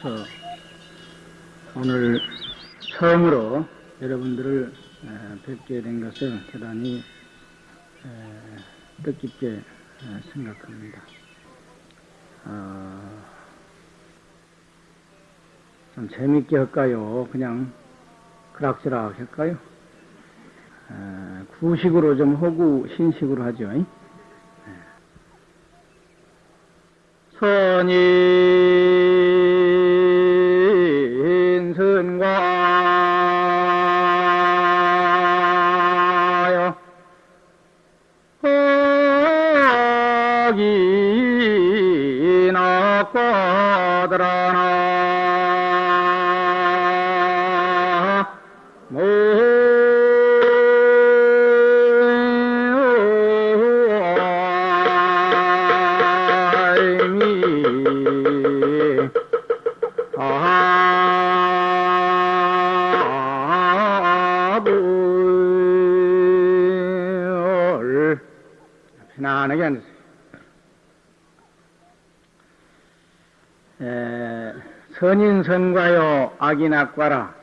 그래서 오늘 처음으로 여러분들을 뵙게 된 것을 대단히 뜻깊게 생각합니다. 어, 좀 재밌게 할까요? 그냥 그락저락 할까요? 구식으로 좀 하고 신식으로 하죠. 악인악과라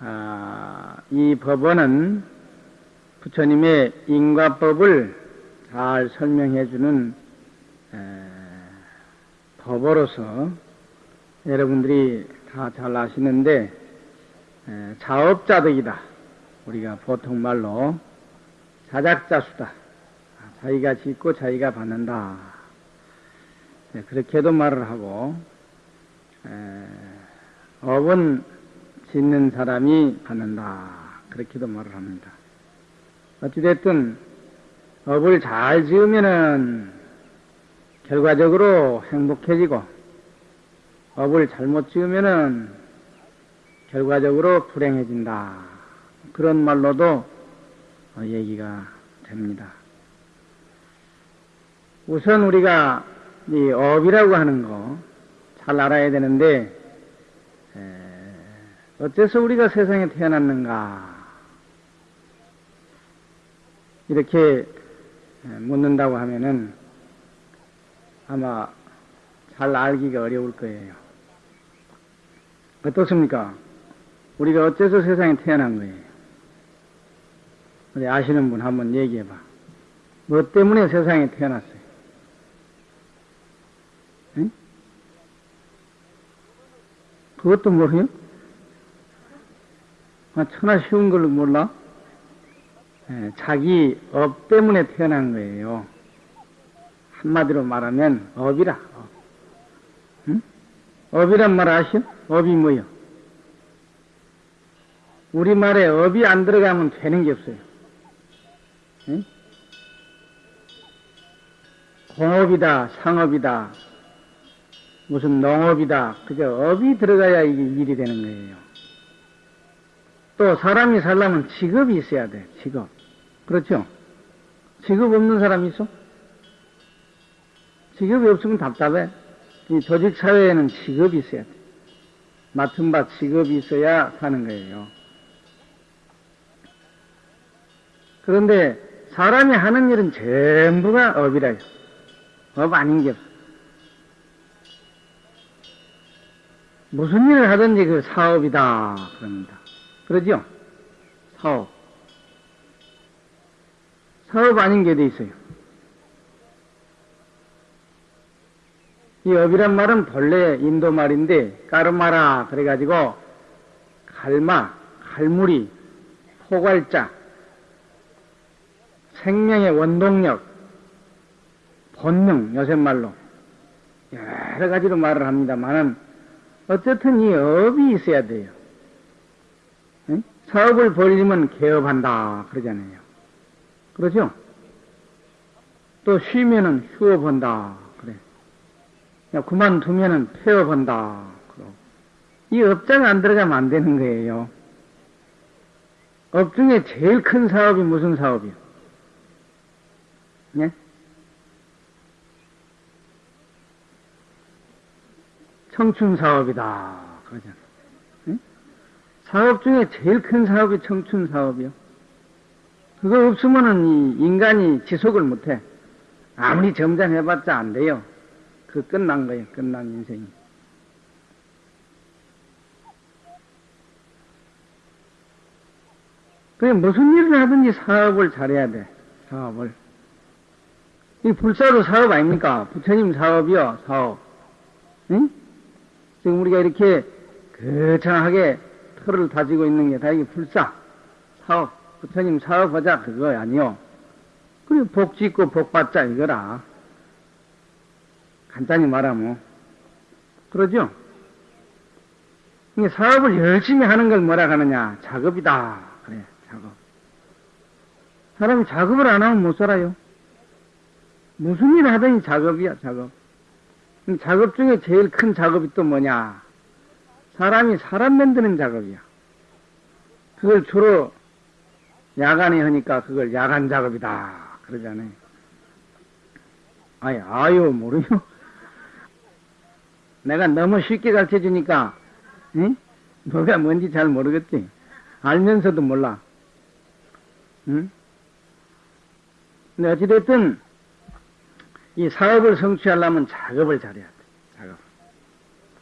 아, 이 법원은 부처님의 인과법을 잘 설명해 주는 법으로서 여러분들이 다 잘 아시는데 에, 자업자득이다. 우리가 보통 말로 자작자수다. 자기가 짓고 자기가 받는다. 네, 그렇게도 말을 하고 에, 업은 짓는 사람이 받는다. 그렇게도 말을 합니다. 어찌됐든 업을 잘 지으면은 결과적으로 행복해지고 업을 잘못 지으면은 결과적으로 불행해진다. 그런 말로도 얘기가 됩니다. 우선 우리가 이 업이라고 하는 거 잘 알아야 되는데 어째서 우리가 세상에 태어났는가 이렇게 묻는다고 하면은 아마 잘 알기가 어려울 거예요. 어떻습니까? 우리가 어째서 세상에 태어난 거예요? 우리 아시는 분 한번 얘기해 봐. 뭐 때문에 세상에 태어났어요? 응? 그것도 모르요? 아, 천하 쉬운 걸로 몰라? 예, 자기 업 때문에 태어난 거예요. 한마디로 말하면 업이라. 업. 응? 업이란 말 아시오? 업이 뭐요? 우리말에 업이 안 들어가면 되는 게 없어요. 응? 공업이다, 상업이다, 무슨 농업이다. 그저 업이 들어가야 이게 일이 되는 거예요. 또 사람이 살려면 직업이 있어야 돼, 직업. 그렇죠? 직업 없는 사람 있어? 직업이 없으면 답답해. 이 조직 사회에는 직업이 있어야 돼. 맡은 바 직업이 있어야 사는 거예요. 그런데 사람이 하는 일은 전부가 업이라요. 업 아닌 게 없어. 무슨 일을 하든지 그 사업이다. 그럽니다. 그러죠? 사업. 사업 아닌 게 돼 있어요. 이 업이란 말은 본래 인도 말인데 까르마라 그래가지고 갈마, 갈무리, 포괄자, 생명의 원동력, 본능 요새 말로 여러 가지로 말을 합니다만은 어쨌든 이 업이 있어야 돼요. 응? 사업을 벌리면 개업한다 그러잖아요. 그러죠? 또 쉬면은 휴업한다 그래. 그만두면은 폐업한다. 이 업자가 안 들어가면 안 되는 거예요. 업 중에 제일 큰 사업이 무슨 사업이요? 예? 청춘 사업이다. 그러잖아. 예? 사업 중에 제일 큰 사업이 청춘 사업이요. 그거 없으면은 인간이 지속을 못해. 아무리 점장해봤자 안 돼요. 그 끝난 거예요. 끝난 인생이. 그게 무슨 일을 하든지 사업을 잘해야 돼. 사업을. 이 불사도 사업 아닙니까? 부처님 사업이요. 사업. 응? 지금 우리가 이렇게 거창하게 털을 다지고 있는 게 다 이게 불사, 사업. 부처님 사업하자, 그거 아니요. 그리고 복 짓고 복 받자, 이거라. 간단히 말하면. 그러죠? 이게 사업을 열심히 하는 걸 뭐라 하느냐? 작업이다. 그래, 작업. 사람이 작업을 안 하면 못 살아요. 무슨 일을 하든지 작업이야, 작업. 작업 중에 제일 큰 작업이 또 뭐냐? 사람이 사람 만드는 작업이야. 그걸 주로 야간에 하니까 그걸 야간 작업이다. 그러잖아요. 아이, 아유, 모르요. 내가 너무 쉽게 가르쳐 주니까, 응? 뭐가 뭔지 잘 모르겠지. 알면서도 몰라. 응? 근데 어찌됐든, 이 사업을 성취하려면 작업을 잘해야 돼. 작업.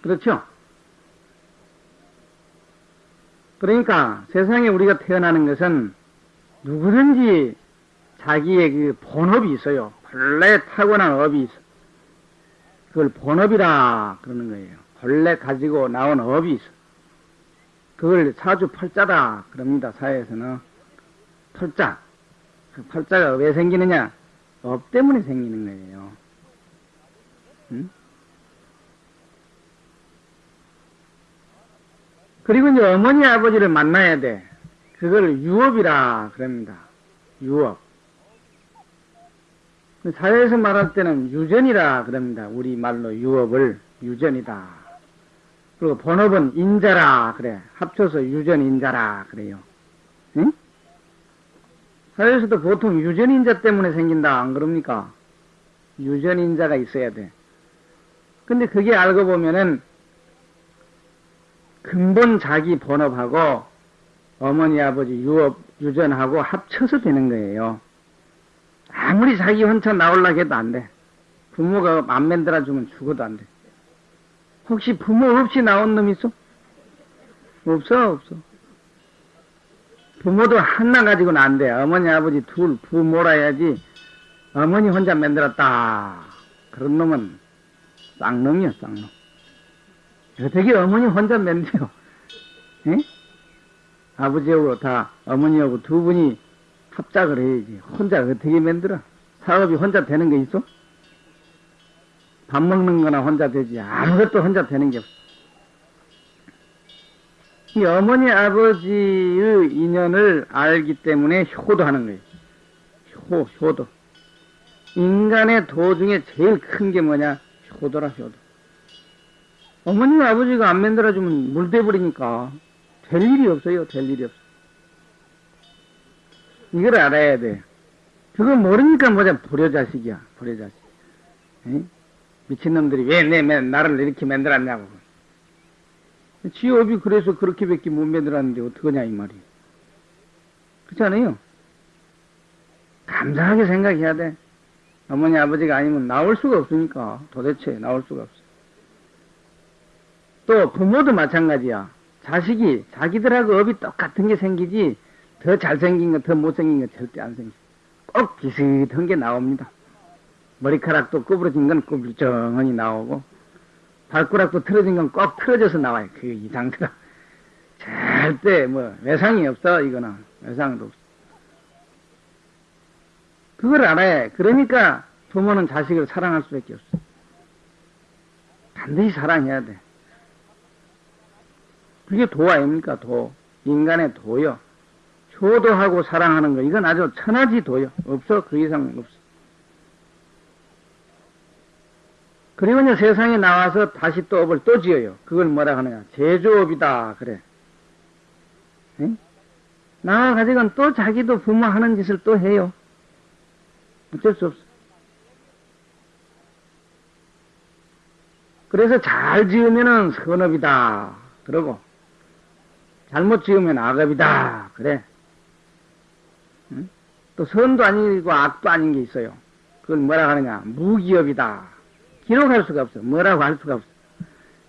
그렇죠? 그러니까 세상에 우리가 태어나는 것은 누구든지 자기의 그 본업이 있어요. 본래 타고난 업이 있어. 그걸 본업이라 그러는 거예요. 본래 가지고 나온 업이 있어. 그걸 사주팔자다 그럽니다. 사회에서는. 팔자. 그 팔자가 왜 생기느냐? 업 때문에 생기는 거예요. 응? 그리고 이제 어머니 아버지를 만나야 돼. 그걸 유업이라 그럽니다. 유업. 사회에서 말할 때는 유전이라 그럽니다. 우리 말로 유업을 유전이다. 그리고 본업은 인자라 그래. 합쳐서 유전 인자라 그래요. 응? 사회에서도 보통 유전 인자 때문에 생긴다 안 그럽니까? 유전 인자가 있어야 돼. 근데 그게 알고 보면은 근본 자기 본업하고 어머니 아버지 유업 유전하고 합쳐서 되는 거예요. 아무리 자기 혼자 나올라 해도 안 돼. 부모가 안 만들어 주면 죽어도 안 돼. 혹시 부모 없이 나온 놈 있어? 없어, 없어. 부모도 하나 가지고는 안 돼. 어머니, 아버지 둘 부모라야지. 어머니 혼자 만들었다. 그런 놈은 쌍놈이야, 쌍놈. 어떻게 어머니 혼자 만들어? 에? 아버지하고 다 어머니하고 두 분이 합작을 해야지. 혼자 어떻게 만들어? 사업이 혼자 되는 게 있어? 밥 먹는 거나 혼자 되지. 아무것도 혼자 되는 게 없어. 이 어머니 아버지의 인연을 알기 때문에 효도하는 거예요. 효, 효도. 인간의 도 중에 제일 큰 게 뭐냐? 효도라, 효도. 어머니 아버지가 안 만들어주면 물대버리니까 될 일이 없어요. 될 일이 없어. 이걸 알아야 돼. 그거 모르니까 뭐냐, 불효자식이야, 불효자식. 에? 미친놈들이 왜 내, 나를 이렇게 만들었냐고. 지업이 그래서 그렇게밖에 못 만들었는데 어떡하냐, 이 말이에요. 그렇지 않아요? 감사하게 생각해야 돼. 어머니, 아버지가 아니면 나올 수가 없으니까. 도대체 나올 수가 없어. 또 부모도 마찬가지야. 자식이 자기들하고 업이 똑같은 게 생기지 더 잘생긴 거, 더 못생긴 거 절대 안 생겨. 꼭 비슷한 게 나옵니다. 머리카락도 구부러진 건 구부정하니 나오고, 발가락도 틀어진 건 꼭 틀어져서 나와요. 그 이상들아. 절대 뭐 외상이 없어, 이거는. 외상도 없어. 그걸 알아야 해. 그러니까 부모는 자식을 사랑할 수밖에 없어. 반드시 사랑해야 돼. 그게 도 아닙니까, 도. 인간의 도요. 효도하고 사랑하는 거, 이건 아주 천하지 도요. 없어. 그 이상 없어. 그리고 이제 세상에 나와서 다시 또 업을 또 지어요. 그걸 뭐라 하느냐. 제조업이다. 그래. 응? 나와가지고는 또 자기도 부모 하는 짓을 또 해요. 어쩔 수 없어. 그래서 잘 지으면은 선업이다. 그러고, 잘못 지으면 악업이다. 그래. 응? 또 선도 아니고 악도 아닌 게 있어요. 그걸 뭐라 하느냐. 무기업이다. 기록할 수가 없어. 뭐라고 할 수가 없어.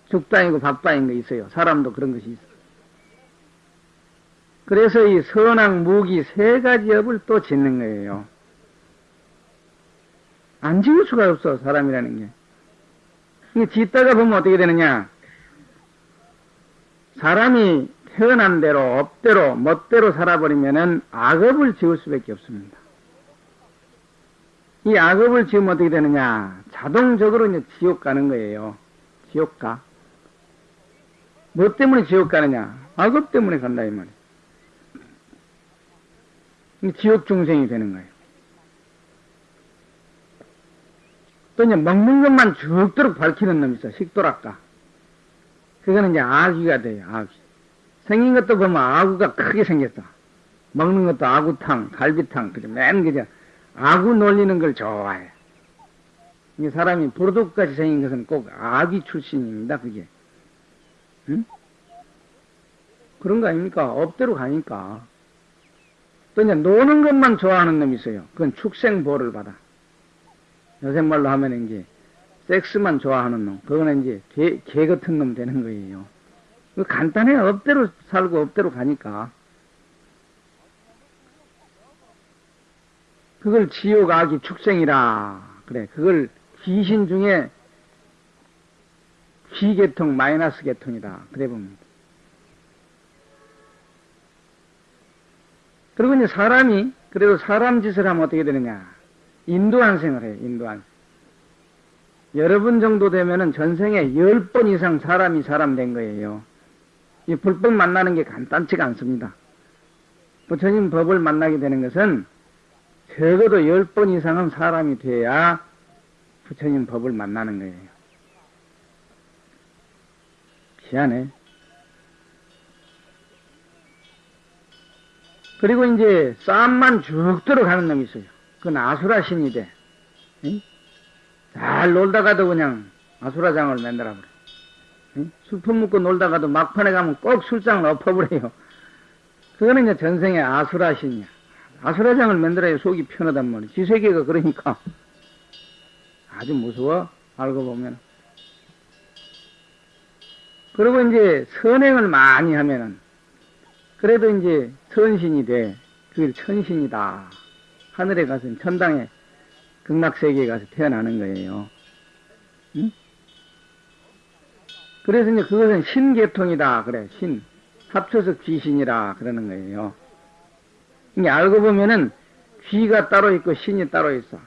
죽도 아니고 밥도 아닌 거 있어요. 사람도 그런 것이 있어. 그래서 이 선악, 무기 세 가지 업을 또 짓는 거예요. 안 지을 수가 없어, 사람이라는 게. 이게 짓다가 보면 어떻게 되느냐? 사람이 태어난 대로, 업대로, 멋대로 살아버리면은 악업을 지을 수밖에 없습니다. 이 악업을 지으면 어떻게 되느냐? 자동적으로 이제 지옥 가는 거예요. 지옥 가. 뭐 때문에 지옥 가느냐? 악업 때문에 간다, 이 말이에요. 지옥 중생이 되는 거예요. 또 이제 먹는 것만 죽도록 밝히는 놈이 있어, 식도락가. 그거는 이제 아귀가 돼요, 아귀. 생긴 것도 보면 아구가 크게 생겼어. 먹는 것도 아구탕, 갈비탕, 그죠? 맨 그죠? 아구 놀리는 걸 좋아해. 이 사람이 부르독같이 생긴 것은 꼭 아귀 출신입니다, 그게. 응? 그런 거 아닙니까? 업대로 가니까. 또 이제 노는 것만 좋아하는 놈이 있어요. 그건 축생보를 받아. 요새 말로 하면 이제 섹스만 좋아하는 놈. 그거는 이제 개, 개 같은 놈 되는 거예요. 그 간단해. 업대로 살고 업대로 가니까. 그걸 지옥 악이 축생이라. 그래. 그걸 귀신 중에 귀계통 마이너스 계통이다. 그래 봅니다. 그리고 이제 사람이 그래도 사람 짓을 하면 어떻게 되느냐? 인도한생을 해요. 인도한. 여러분 정도 되면은 전생에 열 번 이상 사람이 사람 된 거예요. 이 불법 만나는 게 간단치가 않습니다. 부처님 법을 만나게 되는 것은 적어도 열 번 이상은 사람이 돼야 부처님 법을 만나는 거예요. 희한해. 그리고 이제 싸움만 죽도록 하는 놈이 있어요. 그건 아수라 신이 돼. 응? 잘 놀다가도 그냥 아수라장을 만들어 버려. 응? 술품 먹고 놀다가도 막판에 가면 꼭 술장을 엎어버려요. 그거는 이제 전생의 아수라 신이야. 아수라장을 만들어야 속이 편하단 말이야. 지세계가 그러니까 아주 무서워. 알고 보면. 그리고 이제 선행을 많이 하면은 그래도 이제 선신이 돼. 그게 천신이다. 하늘에 가서 천당에 극락세계에 가서 태어나는 거예요. 응? 그래서 이제 그것은 신계통이다. 그래, 신. 합쳐서 귀신이라 그러는 거예요. 이게 알고 보면은 귀가 따로 있고 신이 따로 있어.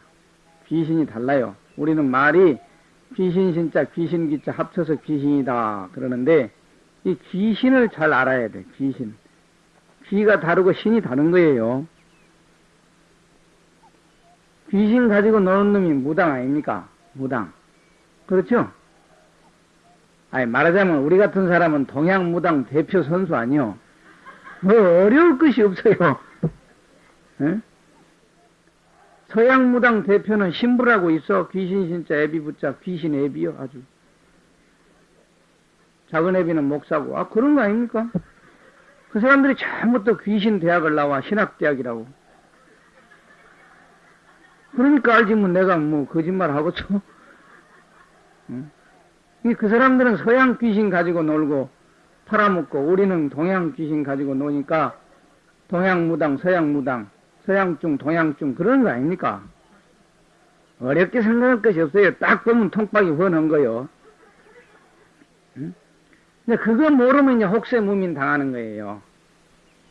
귀신이 달라요. 우리는 말이 귀신 신자, 귀신 기자 합쳐서 귀신이다. 그러는데 이 귀신을 잘 알아야 돼. 귀신. 귀가 다르고 신이 다른 거예요. 귀신 가지고 노는 놈이 무당 아닙니까? 무당. 그렇죠? 아니, 말하자면 우리 같은 사람은 동양 무당 대표 선수 아니요. 뭐 어려울 것이 없어요. 에? 서양 무당 대표는 신부라고 있어. 귀신 신자 애비 붙자 귀신 애비요 아주. 작은 애비는 목사고. 아 그런 거 아닙니까? 그 사람들이 전부 터 귀신 대학을 나와 신학대학이라고. 그러니까 알지 뭐 내가 뭐 거짓말 하고죠. 응? 그 사람들은 서양 귀신 가지고 놀고 팔아먹고 우리는 동양 귀신 가지고 노니까 동양 무당, 서양 무당, 서양중, 동양중 그런 거 아닙니까? 어렵게 생각할 것이 없어요. 딱 보면 통박이 훤한 거요. 응? 근데 그거 모르면 이제 혹세 무민 당하는 거예요.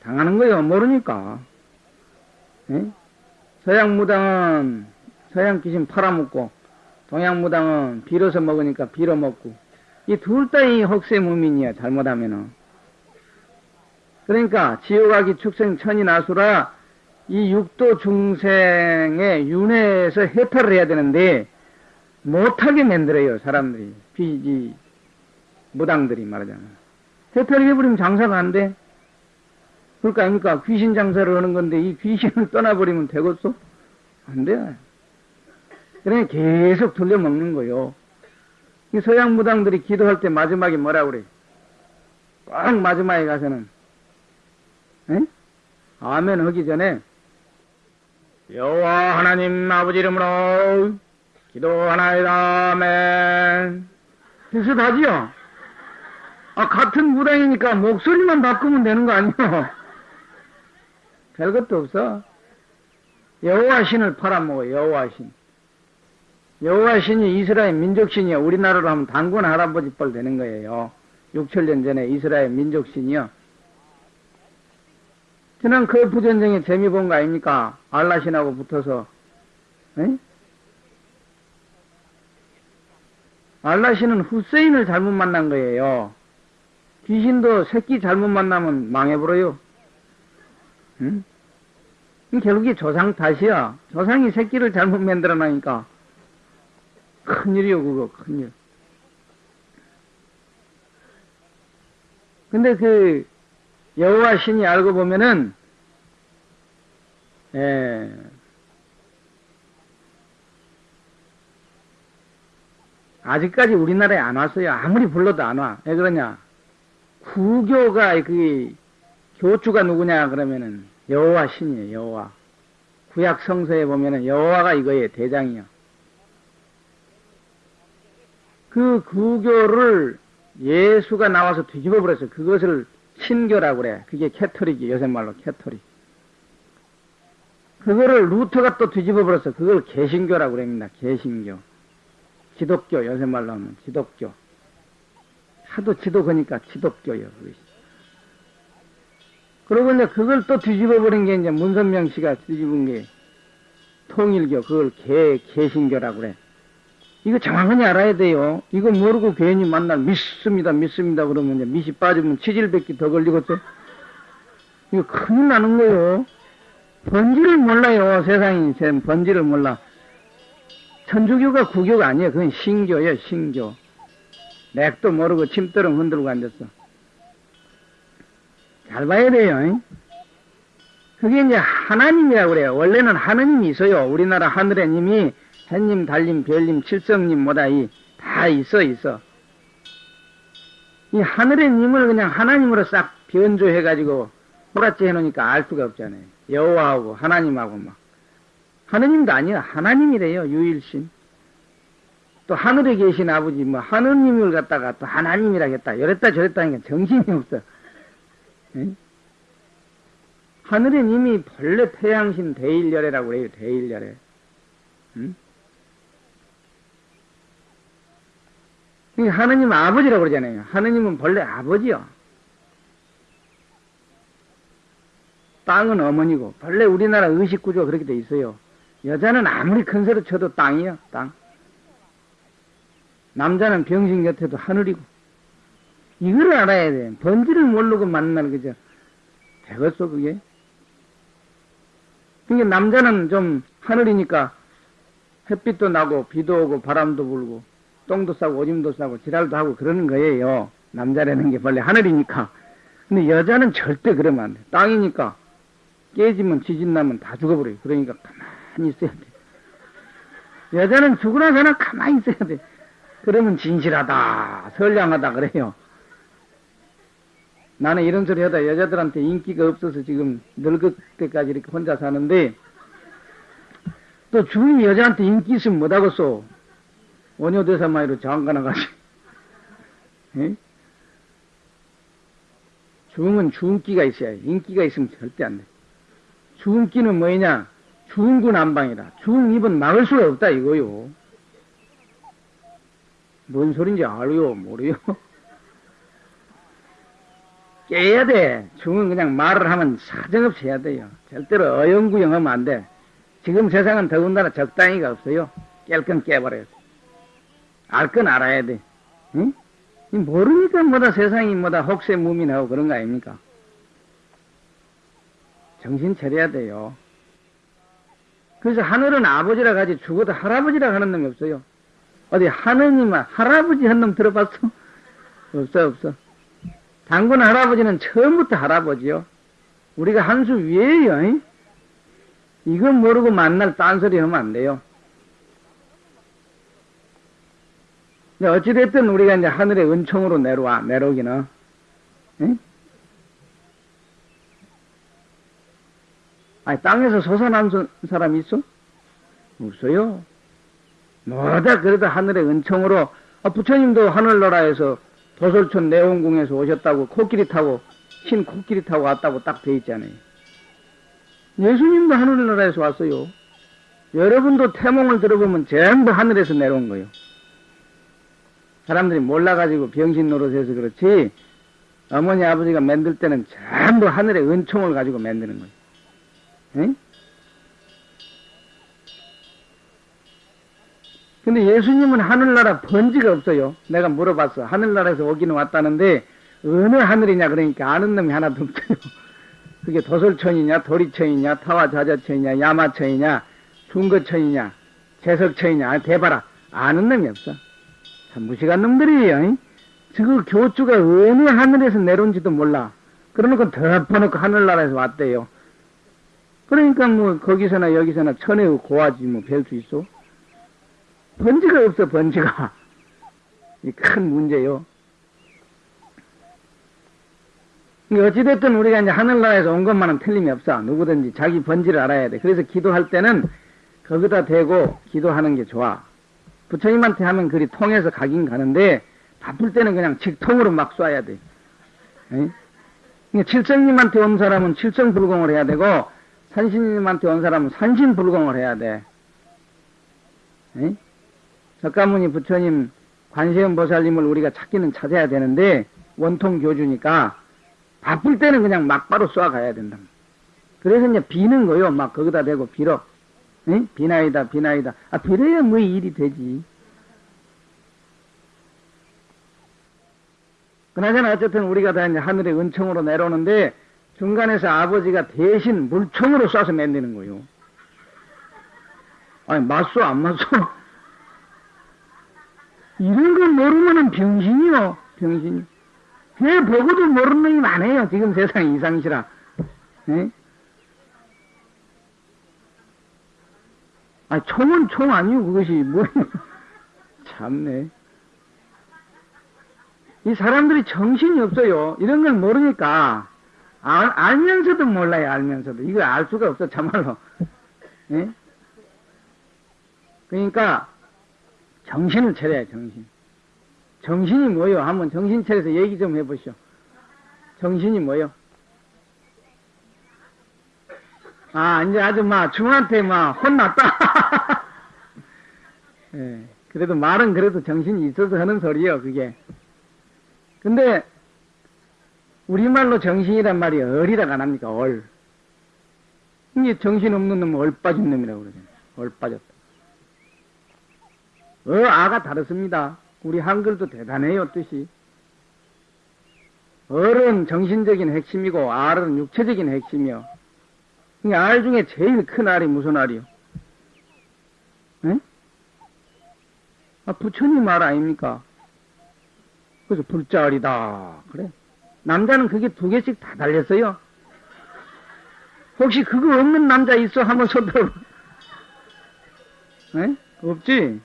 당하는 거예요. 모르니까. 에? 서양 무당은 서양 귀신 팔아먹고, 동양 무당은 빌어서 먹으니까 빌어 먹고, 이 둘 다이 혹세 무민이야, 잘못하면은. 그러니까, 지옥아기 축생 천이 나수라, 이 육도 중생의 윤회에서 해탈을 해야 되는데, 못하게 만들어요, 사람들이. 비지, 무당들이 말하자면. 해탈을 해버리면 장사가 안 돼. 그러니까 아닙니까? 귀신 장사를 하는 건데 이 귀신을 떠나버리면 되겠어? 안 돼. 그러니 계속 돌려먹는 거요. 이 서양 무당들이 기도할 때 마지막에 뭐라 그래? 꼭 마지막에 가서는 에? 아멘 하기 전에 여호와 하나님 아버지 이름으로 기도하나이다 아멘 비슷하지요? 아 같은 무당이니까 목소리만 바꾸면 되는 거 아니요? 별것도 없어. 여호와 신을 팔아먹어, 여호와 신. 여호와 신이 이스라엘 민족 신이요. 우리나라로 하면 당군 할아버지 뻘 되는 거예요. 6천년 전에 이스라엘 민족 신이요. 지난 그 부전쟁에 재미 본 거 아닙니까? 알라 신하고 붙어서. 에? 알라 신은 후세인을 잘못 만난 거예요. 귀신도 새끼 잘못 만나면 망해버려요. 응? 결국에 조상 탓이야. 조상이 새끼를 잘못 만들어 놔니까. 큰일이요, 그거, 큰일. 근데 그, 여호와 신이 알고 보면은, 예, 아직까지 우리나라에 안 왔어요. 아무리 불러도 안 와. 왜 그러냐? 구교가 그 교주가 누구냐 그러면은 여호와 신이에요. 여호와. 구약 성서에 보면은 여호와가 이거예요. 대장이요. 그 구교를 예수가 나와서 뒤집어 버렸어요. 그것을 신교라고 그래. 그게 캐토릭이 요새 말로 캐토릭. 그거를 루터가 또 뒤집어 버렸어. 그걸 개신교라고 그럽니다. 개신교. 기독교 요새 말로 하면 기독교. 하도 지독하니까 기독교요. 그것이. 그러고 이제 그걸 또 뒤집어 버린 게 이제 문선명 씨가 뒤집은 게 통일교 그걸 개 개신교라고 그래. 이거 정확하게 알아야 돼요. 이거 모르고 괜히 만날 믿습니다, 믿습니다 그러면 이제 밑이 빠지면 치질밖에 더 걸리겠죠. 이거 큰일 나는 거예요. 번지를 몰라요. 세상이 번지를 몰라. 천주교가 구교가 아니에요. 그건 신교예요, 신교. 맥도 모르고 침대름 흔들고 앉았어. 잘 봐야 돼요. 그게 이제 하나님이라고 그래요. 원래는 하느님이 있어요. 우리나라 하늘의 님이 햇님, 달님, 별님, 칠성님 뭐다 이 다 있어 있어. 이 하늘의 님을 그냥 하나님으로 싹 변조해 가지고 호라지 해놓으니까 알 수가 없잖아요. 여호와하고 하나님하고 막 하느님도 아니야 하나님이래요 유일신. 또 하늘에 계신 아버지 뭐 하느님을 갖다가 또 하나님이라겠다 이랬다 저랬다 하니까 정신이 없어. 에? 하늘의 님이 본래 태양신 대일열애라고 그래요 대일열애. 응? 하느님 아버지라고 그러잖아요. 하느님은 본래 아버지요. 땅은 어머니고, 본래 우리나라 의식 구조가 그렇게 돼 있어요. 여자는 아무리 큰 소리 쳐도 땅이요, 땅. 남자는 병신 곁에도 하늘이고. 이걸 알아야 돼. 번지를 모르고 만나는 거죠. 되겠어, 그게? 그러니까 남자는 좀 하늘이니까 햇빛도 나고, 비도 오고, 바람도 불고, 똥도 싸고 오줌도 싸고 지랄도 하고 그러는 거예요. 남자라는 게 원래 하늘이니까. 근데 여자는 절대 그러면 안 돼. 땅이니까 깨지면 지진 나면 다 죽어버려요. 그러니까 가만히 있어야 돼. 여자는 죽으나 사나 가만히 있어야 돼. 그러면 진실하다, 선량하다 그래요. 나는 이런 소리 하다 여자들한테 인기가 없어서 지금 늙을 때까지 이렇게 혼자 사는데 또 주인이 여자한테 인기 있으면 못하겠어. 원효대사마이로 장가나가지. 중은 주은기가 있어야 해. 인기가 있으면 절대 안 돼. 주은기는 뭐냐? 주은구 난방이다. 주은 입은 막을 수가 없다 이거요. 뭔 소린지 알요? 모르요? 깨야 돼. 중은 그냥 말을 하면 사정없이 해야 돼요. 절대로 어영구영하면 안 돼. 지금 세상은 더군다나 적당히가 없어요. 깰 건 깨버려요. 알 건 알아야 돼. 응? 모르니까 뭐다 세상이 뭐다 혹세무민하고 그런 거 아닙니까? 정신 차려야 돼요. 그래서 하늘은 아버지라 가지 죽어도 할아버지라 하는 놈이 없어요. 어디 하느님 할아버지 한 놈 들어봤어? 없어 없어. 당군 할아버지는 처음부터 할아버지요. 우리가 한 수 위에요. 잉? 이건 모르고 만날 딴소리 하면 안 돼요. 어찌됐든 우리가 이제 하늘의 은총으로 내려와, 내려오기는. 응? 아니, 땅에서 솟아난 사람 있어? 없어요. 뭐다, 그래도 하늘의 은총으로, 아, 부처님도 하늘나라에서 도솔촌 내원궁에서 오셨다고 코끼리 타고, 흰 코끼리 타고 왔다고 딱 돼 있잖아요. 예수님도 하늘나라에서 왔어요. 여러분도 태몽을 들어보면 전부 하늘에서 내려온 거예요. 사람들이 몰라가지고 병신 노릇해서 그렇지, 어머니 아버지가 만들 때는 전부 하늘의 은총을 가지고 만드는 거예요. 응? 근데 예수님은 하늘나라 번지가 없어요. 내가 물어봤어. 하늘나라에서 오기는 왔다는데 어느 하늘이냐 그러니까 아는 놈이 하나도 없어요. 그게 도솔천이냐 도리천이냐 타와자자천이냐 야마천이냐 중거천이냐 재석천이냐 대바라 아는 놈이 없어. 참 무식한 놈들이에요. 저거 교주가 어느 하늘에서 내려온지도 몰라. 그러놓고 덮어놓고 하늘나라에서 왔대요. 그러니까 뭐 거기서나 여기서나 천의 고하지 뭐 별 수 있어. 번지가 없어 번지가. 이큰 문제요. 어찌됐든 우리가 이제 하늘나라에서 온 것만은 틀림이 없어. 누구든지 자기 번지를 알아야 돼. 그래서 기도할 때는 거기다 대고 기도하는 게 좋아. 부처님한테 하면 그리 통해서 가긴 가는데 바쁠 때는 그냥 직통으로 막 쏴야 돼. 칠성님한테 온 사람은 칠성불공을 해야 되고 산신님한테 온 사람은 산신불공을 해야 돼. 에? 석가모니 부처님 관세음 보살님을 우리가 찾기는 찾아야 되는데 원통 교주니까 바쁠 때는 그냥 막바로 쏘아가야 된다. 그래서 이제 비는 거요. 막 거기다 대고 빌어. 응? 비나이다, 비나이다. 아, 빌어야 뭐 일이 되지. 그나저나 어쨌든 우리가 다 이제 하늘의 은총으로 내려오는데 중간에서 아버지가 대신 물총으로 쏴서 만드는 거요. 아니, 맞소, 안 맞소? 이런 걸 모르면은 병신이요, 병신이. 배 보고도 모르는 놈이 많아요. 지금 세상 이상시라. 에? 아, 총은 총 아니요, 그것이. 뭐, 참네. 이 사람들이 정신이 없어요. 이런 걸 모르니까. 알, 알면서도 몰라요, 알면서도. 이거 알 수가 없어, 참말로. 에? 그러니까, 정신을 차려야 정신. 정신이 뭐요? 한번 정신 차려서 얘기 좀 해보시오. 정신이 뭐요? 아, 이제 아주 막 중한테 막 혼났다. 예, 그래도 말은 그래도 정신이 있어서 하는 소리요, 그게. 근데, 우리말로 정신이란 말이 얼이라고 안 합니까, 얼. 이게 정신 없는 놈은 얼 빠진 놈이라고 그러잖아요. 얼 빠졌다. 어, 아가 다르습니다. 우리 한글도 대단해요, 뜻이. 얼은 정신적인 핵심이고, 알은 육체적인 핵심이요. 알 중에 제일 큰 알이 무슨 알이요? 에? 아, 부처님 말 아닙니까? 그래서 불자알이다. 그래. 남자는 그게 두 개씩 다 달렸어요. 혹시 그거 없는 남자 있어? 한번 손 들어. 에? 없지?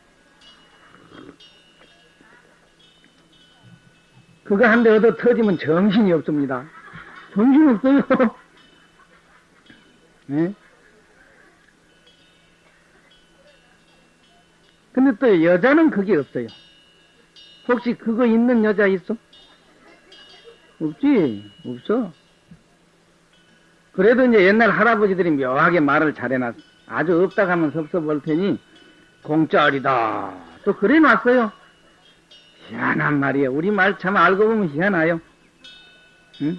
그거 한 대 얻어 터지면 정신이 없습니다. 정신이 없어요. 네? 근데 또 여자는 그게 없어요. 혹시 그거 있는 여자 있어? 없지, 없어. 그래도 이제 옛날 할아버지들이 묘하게 말을 잘해놨어. 아주 없다 하면 섭섭할 테니 공짜리다. 또 그래 놨어요. 희한한 말이에요. 우리 말 참 알고 보면 희한해요. 응?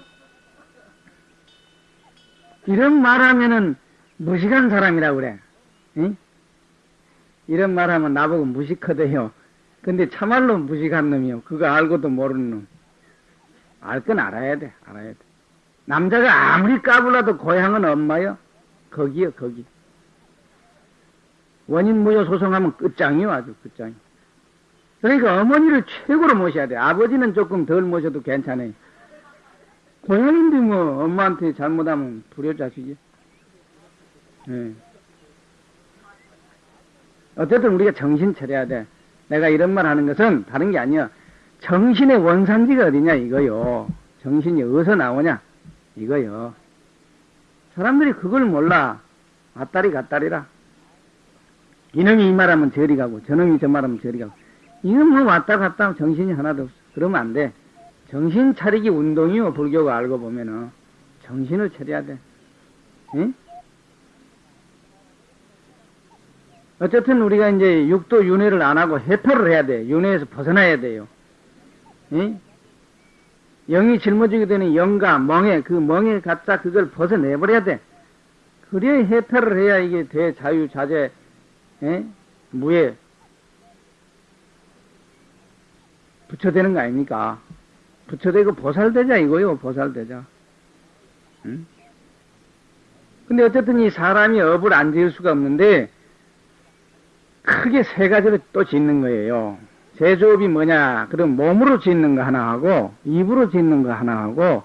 이런 말하면은 무식한 사람이라 그래. 응? 이런 말하면 나보고 무식하대요. 근데 참말로 무식한 놈이요. 그거 알고도 모르는 놈. 알 건 알아야 돼. 알아야 돼. 남자가 아무리 까불어도 고향은 엄마요. 거기요, 거기. 원인 무효 소송하면 끝장이요, 아주 끝장이. 그러니까 어머니를 최고로 모셔야 돼. 아버지는 조금 덜 모셔도 괜찮아요. 고향인데 뭐 엄마한테 잘못하면 불효자식이. 네. 어쨌든 우리가 정신 차려야 돼. 내가 이런 말 하는 것은 다른 게 아니야. 정신의 원산지가 어디냐 이거요. 정신이 어디서 나오냐 이거요. 사람들이 그걸 몰라. 왔다리 갔다리라. 이놈이 이 말하면 저리 가고 저놈이 저 말하면 저리 가고 이건 뭐 왔다 갔다 하면 정신이 하나도 없어. 그러면 안 돼. 정신 차리기 운동이요, 뭐 불교가 알고 보면은. 정신을 차려야 돼. 응? 어쨌든 우리가 이제 육도 윤회를 안 하고 해탈을 해야 돼. 윤회에서 벗어나야 돼요. 응? 영이 짊어지게 되는 영과 멍에, 그 멍에 갖다 그걸 벗어내버려야 돼. 그래야 해탈을 해야 이게 대자유자재, 에? 무예, 부처되는 거 아닙니까? 부처되고 보살되자 이거요, 보살되자. 응? 근데 어쨌든 이 사람이 업을 안 지을 수가 없는데, 크게 세 가지로 또 짓는 거예요. 제조업이 뭐냐? 그럼 몸으로 짓는 거 하나 하고, 입으로 짓는 거 하나 하고,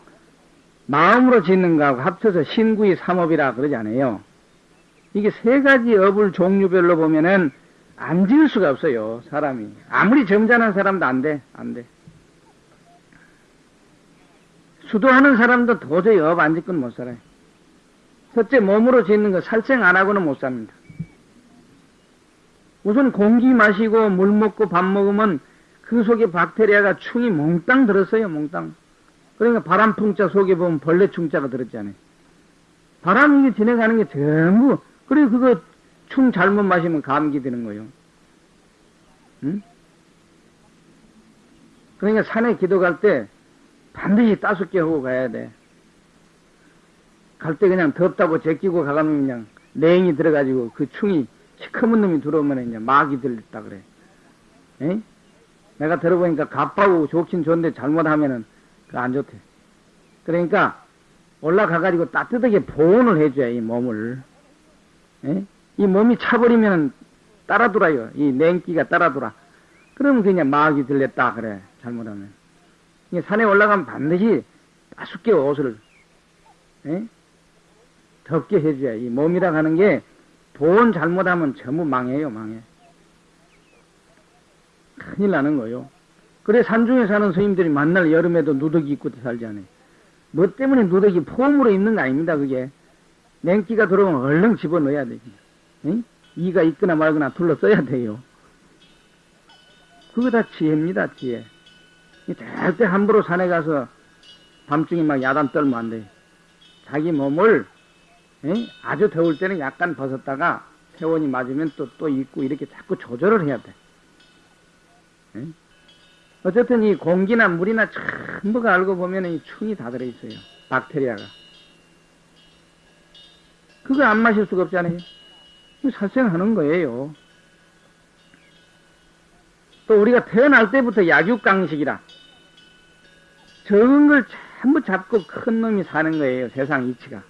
마음으로 짓는 거하고 합쳐서 신구의 삼업이라 그러지 않아요. 이게 세 가지 업을 종류별로 보면은 안 지을 수가 없어요, 사람이. 아무리 점잖은 사람도 안 돼, 안 돼. 수도하는 사람도 도저히 업 안 짓고는 못 살아요. 첫째, 몸으로 짓는 거 살생 안 하고는 못 삽니다. 우선 공기 마시고 물 먹고 밥 먹으면 그 속에 박테리아가 충이 몽땅 들었어요, 몽땅. 그러니까 바람풍자 속에 보면 벌레충자가 들었잖아요. 바람이 지나가는 게 전부, 그리고 그거 충 잘못 마시면 감기 되는 거예요. 응? 그러니까 산에 기도 갈 때 반드시 따숩게 하고 가야 돼. 갈 때 그냥 덥다고 제끼고 가가면 그냥 냉이 들어가지고 그 충이 시커먼 놈이 들어오면 이제 막이 들렸다 그래. 에? 내가 들어보니까 갑하고 좋긴 좋은데 잘못하면은 그안 좋대. 그러니까 올라가가지고 따뜻하게 보온을 해줘야 이 몸을. 에? 이 몸이 차버리면 따라 돌아요. 이 냉기가 따라 돌아. 그러면 그냥 막이 들렸다 그래. 잘못하면. 산에 올라가면 반드시 따숩게 옷을 에? 덥게 해줘야 이 몸이라 하는 게 보온 잘못하면 전부 망해요, 망해. 큰일 나는 거요. 그래 산중에 사는 스님들이 만날 여름에도 누더기 입고 살지 않아요. 뭐 때문에 누더기 폼으로 입는 거 아닙니다, 그게. 냉기가 들어오면 얼른 집어넣어야 되지. 응? 이가 있거나 말거나 둘러써야 돼요. 그거 다 지혜입니다, 지혜. 절대 함부로 산에 가서 밤중에 막 야단 떨면 안 돼. 자기 몸을 에? 아주 더울 때는 약간 벗었다가 세원이 맞으면 또, 또 입고 이렇게 자꾸 조절을 해야 돼. 에? 어쨌든 이 공기나 물이나 전부가 알고 보면 이 충이 다 들어있어요. 박테리아가. 그거 안 마실 수가 없잖아요. 살생하는 거예요. 또 우리가 태어날 때부터 약육강식이라 적은 걸 전부 잡고 큰 놈이 사는 거예요. 세상 이치가.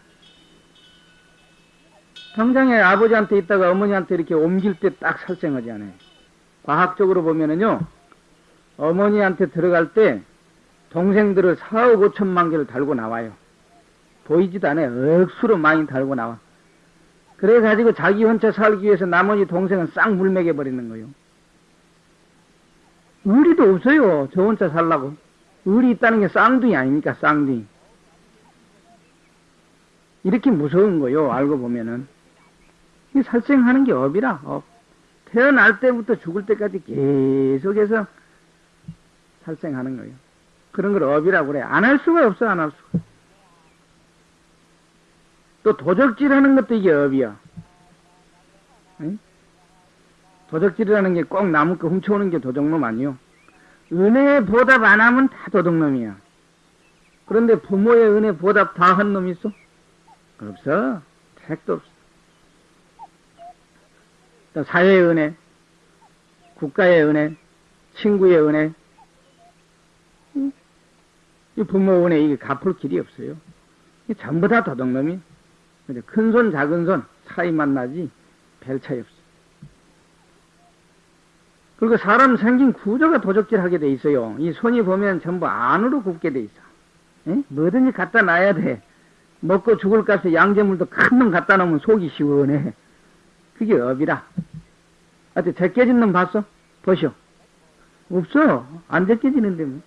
당장에 아버지한테 있다가 어머니한테 이렇게 옮길 때 딱 살생하지 않아요. 과학적으로 보면은요, 어머니한테 들어갈 때 동생들을 4억 5천만 개를 달고 나와요. 보이지도 않아요. 억수로 많이 달고 나와. 그래가지고 자기 혼자 살기 위해서 나머지 동생은 싹 물먹여 버리는 거예요. 의리도 없어요. 저 혼자 살라고. 의리 있다는 게 쌍둥이 아닙니까? 쌍둥이. 이렇게 무서운 거요. 알고 보면은. 이 살생하는 게 업이라, 업. 태어날 때부터 죽을 때까지 계속해서 살생하는 거예요. 그런 걸 업이라고 그래. 안 할 수가 없어, 안 할 수가. 또 도적질 하는 것도 이게 업이야. 응? 도적질이라는 게꼭 나무 거 훔쳐오는 게 도적놈 아니요. 은혜 보답 안 하면 다 도둑놈이야. 그런데 부모의 은혜 보답 다 한 놈 있어? 없어. 택도 없어. 또 사회의 은혜, 국가의 은혜, 친구의 은혜, 이 부모 은혜 이게 갚을 길이 없어요. 이 전부 다 도둑놈이. 큰 손, 작은 손 차이만 나지 별 차이 없어. 그리고 사람 생긴 구조가 도적질하게 돼 있어요. 이 손이 보면 전부 안으로 굽게 돼 있어. 에? 뭐든지 갖다 놔야 돼. 먹고 죽을 값에 양재물도 큰 놈 갖다 놓으면 속이 시원해. 그게 업이라. 하여튼 제껴진 놈 봤어? 보시오. 없어. 안 제껴지는데 뭐.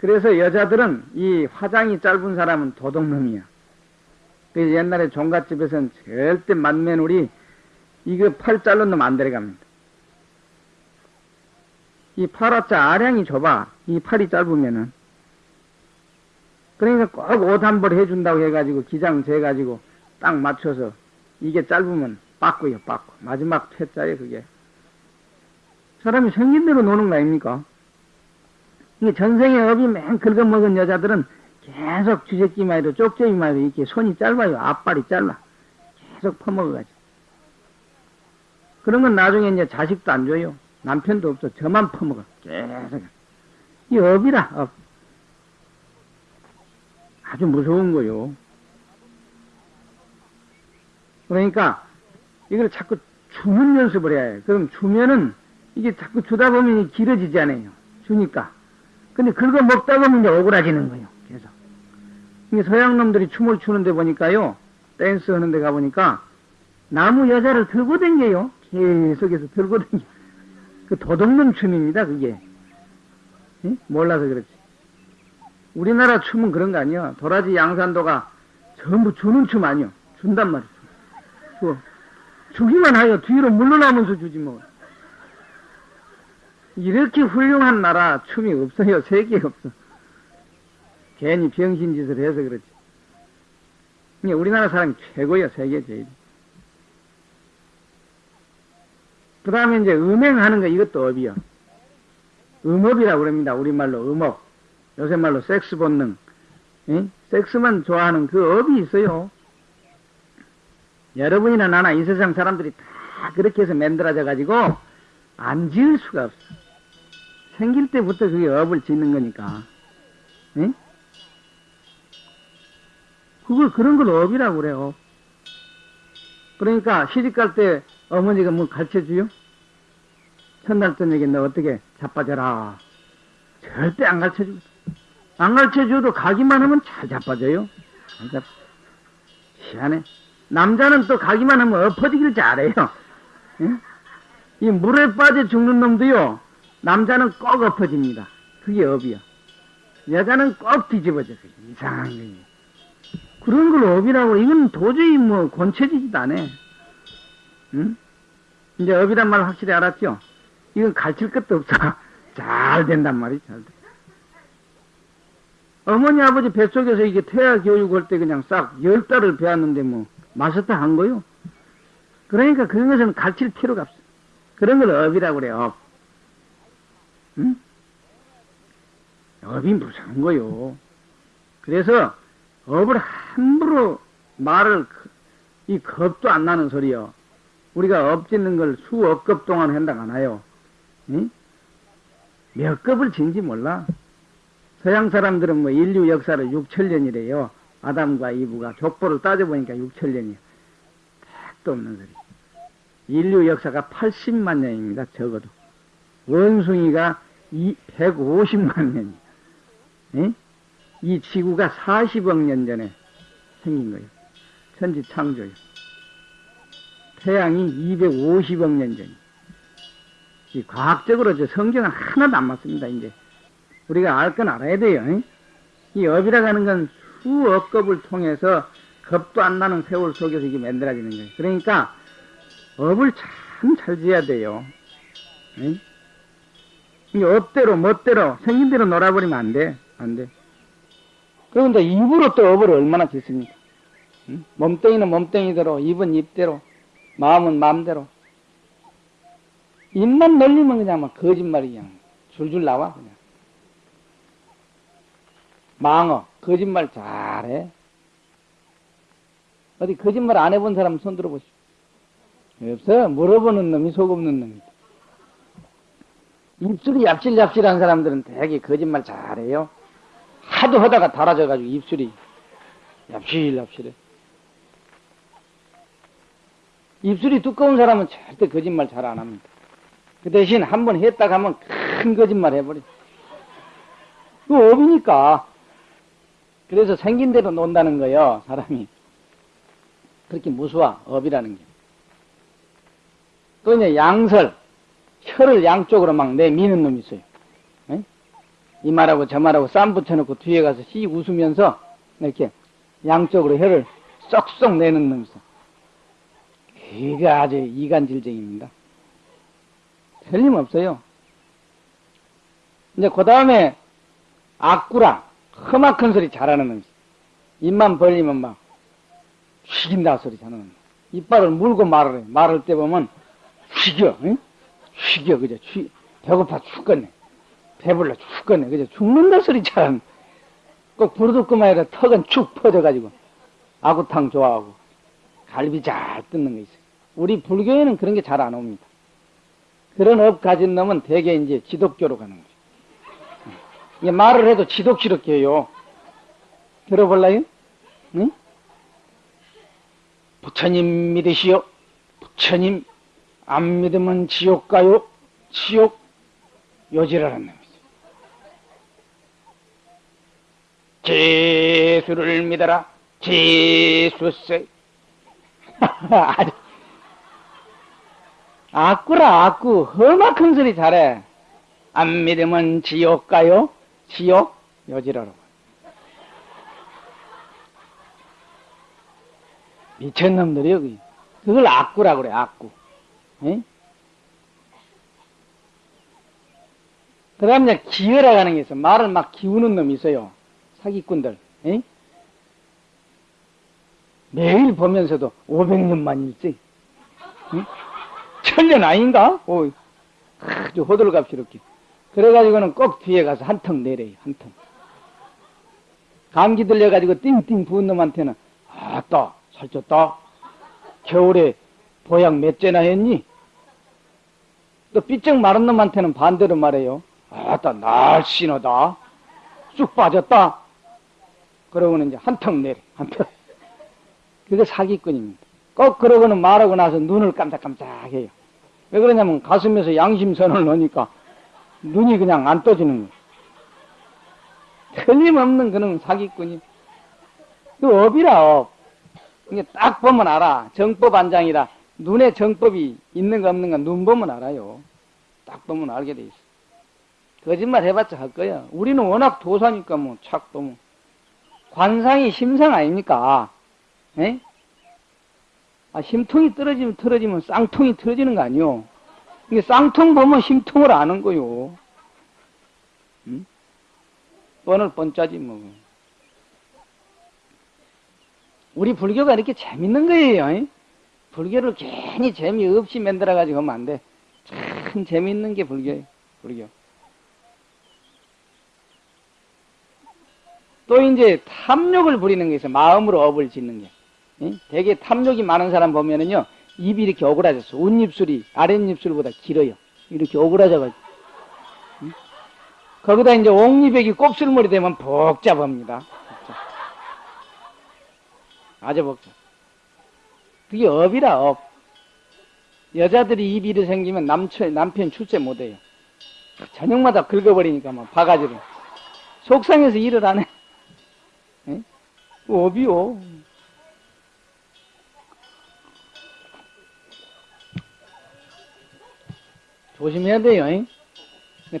그래서 여자들은 이 화장이 짧은 사람은 도둑놈이야. 그래서 옛날에 종갓집에서는 절대 만매놀이 이거 팔 자른 놈 안 데려갑니다. 이 팔아짜 아량이 좁아. 이 팔이 짧으면은. 그러니까 꼭 옷 한 벌 해준다고 해가지고 기장 재가지고 딱 맞춰서 이게 짧으면 빠꾸요, 빠꾸. 마지막 퇴짜예요, 그게. 사람이 생긴 대로 노는 거 아닙니까? 이게 전생에 업이 맨 긁어먹은 여자들은 계속 주제끼 마이로 쪽제비마이로 이렇게 손이 짧아요. 앞발이 짧아. 계속 퍼먹어가지고. 그런 건 나중에 이제 자식도 안 줘요. 남편도 없어. 저만 퍼먹어. 계속. 이 업이라, 업. 아주 무서운 거요. 그러니까 이걸 자꾸 주는 연습을 해야 해요. 그럼 주면은 이게 자꾸 주다 보면 길어지지 않아요. 주니까. 근데 긁어 먹다 보면 이제 오그라지는 거예요. 계속. 이게 서양 놈들이 춤을 추는데 보니까요. 댄스 하는 데 가보니까 남의 여자를 들고 댕겨요. 계속해서 들고 댕겨. 그 도둑놈 춤입니다. 그게. 예? 몰라서 그렇지. 우리나라 춤은 그런 거 아니야. 도라지 양산도가 전부 주는 춤 아니요. 준단 말이죠. 주. 주기만 하여 뒤로 물러나면서 주지 뭐. 이렇게 훌륭한 나라 춤이 없어요. 세계에 없어. 괜히 병신 짓을 해서 그렇지. 우리나라 사람이 최고야, 세계 제일. 그 다음에 이제 음행하는 거 이것도 업이요. 음업이라고 그럽니다. 우리말로 음업. 요새 말로 섹스 본능. 에? 섹스만 좋아하는 그 업이 있어요. 여러분이나 나나 이 세상 사람들이 다 그렇게 해서 만들어져 가지고 안 지을 수가 없어. 생길 때부터 그게 업을 짓는 거니까. 에? 그걸 그런 걸 업이라고 그래요. 그러니까 시집 갈 때 어머니가 뭐 가르쳐 줘요? 첫날 저녁에 너 어떻게 자빠져라. 절대 안 가르쳐 주고. 안 가르쳐 줘도 가기만 하면 잘 자빠져요. 잘 잡... 희한해. 남자는 또 가기만 하면 엎어지기를 잘해요. 예? 이 물에 빠져 죽는 놈도요, 남자는 꼭 엎어집니다. 그게 업이야. 여자는 꼭 뒤집어져. 이상한 게. 그런 걸 업이라고, 이건 도저히 뭐 고쳐지지도 않아. 응? 이제 업이란 말 확실히 알았죠? 이건 가르칠 것도 없어. 잘 된단 말이지, 잘 돼. 어머니, 아버지 뱃속에서 이게 태아 교육할 때 그냥 싹 열 달을 배웠는데 뭐, 마스터 한 거요. 그러니까 그런 것은 가르칠 필요가 없어. 그런 걸 업이라고 그래, 업. 응? 업이 무서운 거요. 그래서 업을 함부로 말을, 이 겁도 안 나는 소리요. 우리가 업 짓는 걸 수억 겁 동안 한다고 하나요? 응? 몇 겁을 진지 몰라. 서양 사람들은 뭐 인류 역사를 6천년이래요. 아담과 이브가 족보를 따져보니까 6천년이요. 택도 없는 소리. 인류 역사가 80만 년입니다. 적어도. 원숭이가 150만 년이에요. 에? 이 지구가 40억 년 전에 생긴 거예요. 천지 창조요. 태양이 250억 년 전. 이 과학적으로 저 성경은 하나도 안 맞습니다. 이제 우리가 알 건 알아야 돼요. 에? 이 업이라고 하는 건 수억 겁을 통해서 겁도 안 나는 세월 속에서 이게 만들어지는 거예요. 그러니까 업을 참 잘 지어야 돼요. 에? 이 업대로 멋대로 생긴 대로 놀아버리면 안 돼. 안 돼. 그런데 입으로 또 업을 얼마나 짓습니까? 응? 몸뚱이는 몸뚱이대로, 입은 입대로, 마음은 마음대로. 입만 놀리면 그냥 막 거짓말이 그냥 줄줄 나와, 그냥. 망어, 거짓말 잘해. 어디 거짓말 안 해본 사람 손 들어보시오. 없어. 물어보는 놈이 속 없는 놈이다. 입술이 얍실얍실한 사람들은 되게 거짓말 잘해요. 하도 하다가 달아져가지고 입술이 얍실얍실해. 입술이 두꺼운 사람은 절대 거짓말 잘 안 합니다. 그 대신 한 번 했다 가면 큰 거짓말 해버려. 그 업이니까. 그래서 생긴 대로 논다는 거예요, 사람이. 그렇게 무수와 업이라는 게. 또 이제 양설, 혀를 양쪽으로 막 내미는 놈이 있어요. 에? 이 말하고 저 말하고 쌈 붙여놓고 뒤에 가서 씩 웃으면서 이렇게 양쪽으로 혀를 쏙쏙 내는 놈이 있어. 그가 아주 이간질쟁입니다. 틀림없어요. 이제 그 다음에 악구라, 험악한 소리 잘하는 놈이 있어. 입만 벌리면 막 죽인다 소리 잘하는 놈. 이빨을 물고 말을 해. 말할 때 보면 휘겨, 응? 휘겨, 그죠? 휘, 배고파 죽겠네. 배불러 죽겠네. 그죠? 죽는다 소리처럼. 꼭 부르듯그만 해라 턱은 축 퍼져가지고. 아구탕 좋아하고. 갈비 잘 뜯는 거 있어요. 우리 불교에는 그런 게 잘 안 옵니다. 그런 업 가진 놈은 대개 이제 지독교로 가는 거죠. 이게 말을 해도 지독스럽게 해요. 들어볼라요? 응? 부처님 믿으시오. 부처님 안 믿으면 지옥 가요. 지옥 요 지랄하는 놈이죠. 제수를 믿어라. 제수세. 아꾸라 아꾸 험악한 소리 잘해. 안 믿으면 지옥 가요. 지옥 요지라로. 미친놈들이 여기. 그걸 악구라 그래, 악구. 에? 그 다음 에 기어라 가는 게 있어. 말을 막 기우는 놈이 있어요. 사기꾼들. 에? 매일 보면서도 500년만 일지. 응? 천년 아닌가? 오, 아주 호들갑스럽게. 그래가지고는 꼭 뒤에 가서 한턱 내려요, 한 턱. 감기 들려가지고 띵띵 부은 놈한테는, 아따, 살쪘다. 겨울에 보양 몇 재나 했니? 또 삐쩍 마른 놈한테는 반대로 말해요. 아따, 날씬하다. 쑥 빠졌다. 그러고는 이제 한턱 내려, 한 턱. 그게 사기꾼입니다. 꼭 그러고는 말하고 나서 눈을 깜짝깜짝 해요. 왜 그러냐면 가슴에서 양심선언을 허니까 눈이 그냥 안 떠지는 거예요. 틀림없는 그런 사기꾼이. 그 업이라 업. 이게 딱 보면 알아. 정법 안장이라. 눈에 정법이 있는가 없는가 눈 보면 알아요. 딱 보면 알게 돼 있어. 거짓말 해봤자 할 거야. 우리는 워낙 도사니까 뭐, 착 보면. 관상이 심상 아닙니까? 에? 아, 심통이 떨어지면 떨어지면 쌍통이 떨어지는 거 아니요. 이게 쌍통 보면 심통을 아는 거요. 응? 뻔을 뻔짜지 뭐. 우리 불교가 이렇게 재밌는 거예요. 불교를 괜히 재미없이 만들어가지고 하면 안 돼. 참 재밌는 게 불교예요. 불교. 또 이제 탐욕을 부리는 게 있어요. 마음으로 업을 짓는 게. 되게 탐욕이 많은 사람 보면은요, 입이 이렇게 오그라졌어. 웃입술이 아랫입술보다 길어요. 이렇게 오그라져가지고. 거기다 이제 옥리백이 곱슬머리 되면 복잡합니다. 아주 복잡. 그게 업이라, 업. 여자들이 이렇게 생기면 남편, 남편 출세 못해요. 저녁마다 긁어버리니까 막 바가지로. 속상해서 일을 안 해. 에? 업이요. 조심해야 돼요. 잉?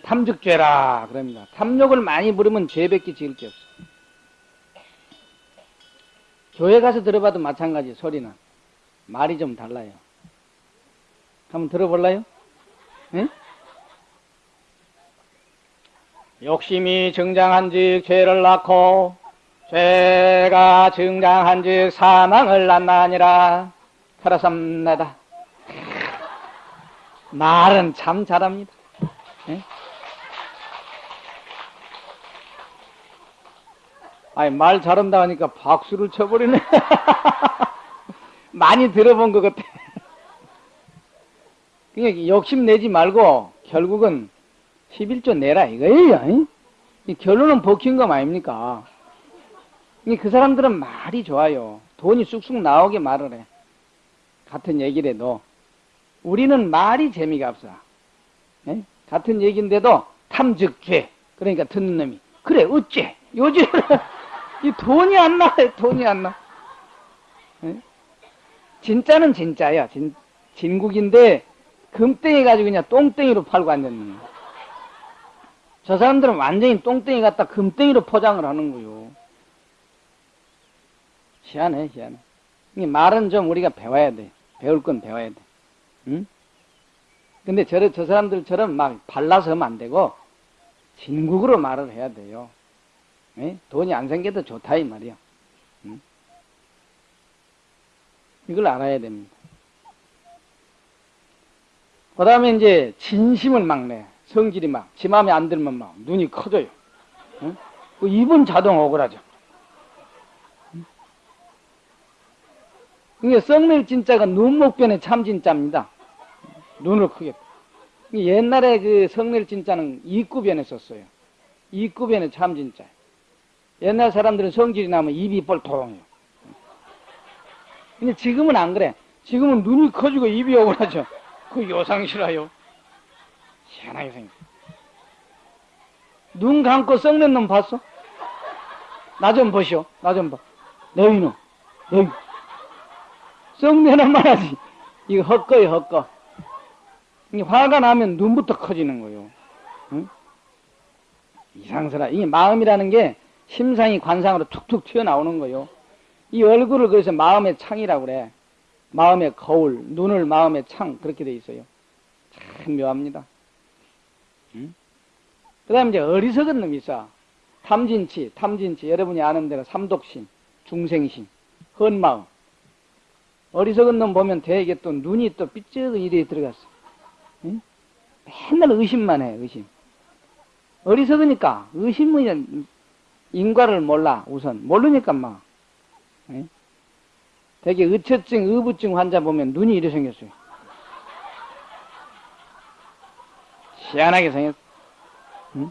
탐즉죄라 그럽니다. 탐욕을 많이 부르면 죄밖에 지을 게 없어. 교회 가서 들어봐도 마찬가지 소리는 말이 좀 달라요. 한번 들어볼래요? 응? 욕심이 증장한 즉 죄를 낳고 죄가 증장한 즉 사망을 낳나니라. 그렇습니다. 말은 참 잘합니다. 예? 아니, 말 잘한다 하니까 박수를 쳐버리네. 많이 들어본 것 같아. 그냥 욕심 내지 말고 결국은 11조 내라 이거예요. 이 결론은 거 아닙니까? 그 사람들은 말이 좋아요. 돈이 쑥쑥 나오게 말을 해. 같은 얘기를 해도. 우리는 말이 재미가 없어. 에? 같은 얘기인데도 탐즉죄. 그러니까 듣는 놈이 그래 어째 요즘 이 돈이 안 나. 돈이 안 나. 에? 진짜는 진짜야. 진, 진국인데 금땡이 가지고 그냥 똥땡이로 팔고 앉았는 거야. 저 사람들은 완전히 똥땡이 갖다 금땡이로 포장을 하는 거요. 희한해, 희한해. 이 말은 좀 우리가 배워야 돼. 배울 건 배워야 돼. 응? 근데 저, 저 사람들처럼 막 발라서 하면 안 되고, 진국으로 말을 해야 돼요. 에? 돈이 안 생겨도 좋다, 이 말이야. 응? 이걸 알아야 됩니다. 그 다음에 이제 진심을 막 내. 성질이 막, 지 마음에 안 들면 막 눈이 커져요. 응? 그 입은 자동 억울하죠. 이게 썩낼 진짜가 눈목변의 참 진짜입니다. 눈을 크게. 옛날에 그 성낼 진짜는 이구변에 썼어요. 이구변의 참 진짜. 옛날 사람들은 성질이 나면 입이 뻘통해요. 근데 지금은 안 그래. 지금은 눈이 커지고 입이 억울하죠. 그 요상 싫어요. 희한하게 생겼어. 눈 감고 썩는 놈 봤어? 나 좀 보시오. 나 좀 봐. 너희는, 너희. 썩내는 말하지. 이거 헛거요, 헛거. 화가 나면 눈부터 커지는 거요. 응? 이상스라. 이게 마음이라는 게 심상이 관상으로 툭툭 튀어나오는 거요. 이 얼굴을 그래서 마음의 창이라고 그래. 마음의 거울, 눈을 마음의 창, 그렇게 돼 있어요. 참 묘합니다. 응? 그 다음에 이제 어리석은 놈이 있어. 탐진치, 탐진치. 여러분이 아는 대로 삼독심, 중생심, 헌마음. 어리석은 놈 보면 대개 또 눈이 또 삐쩍 이래 들어갔어. 응? 맨날 의심만 해, 의심. 어리석으니까 의심은 인과를 몰라, 우선. 모르니까 막. 응? 되게 의처증, 의부증 환자 보면 눈이 이래 생겼어요. 희한하게 생겼어. 응?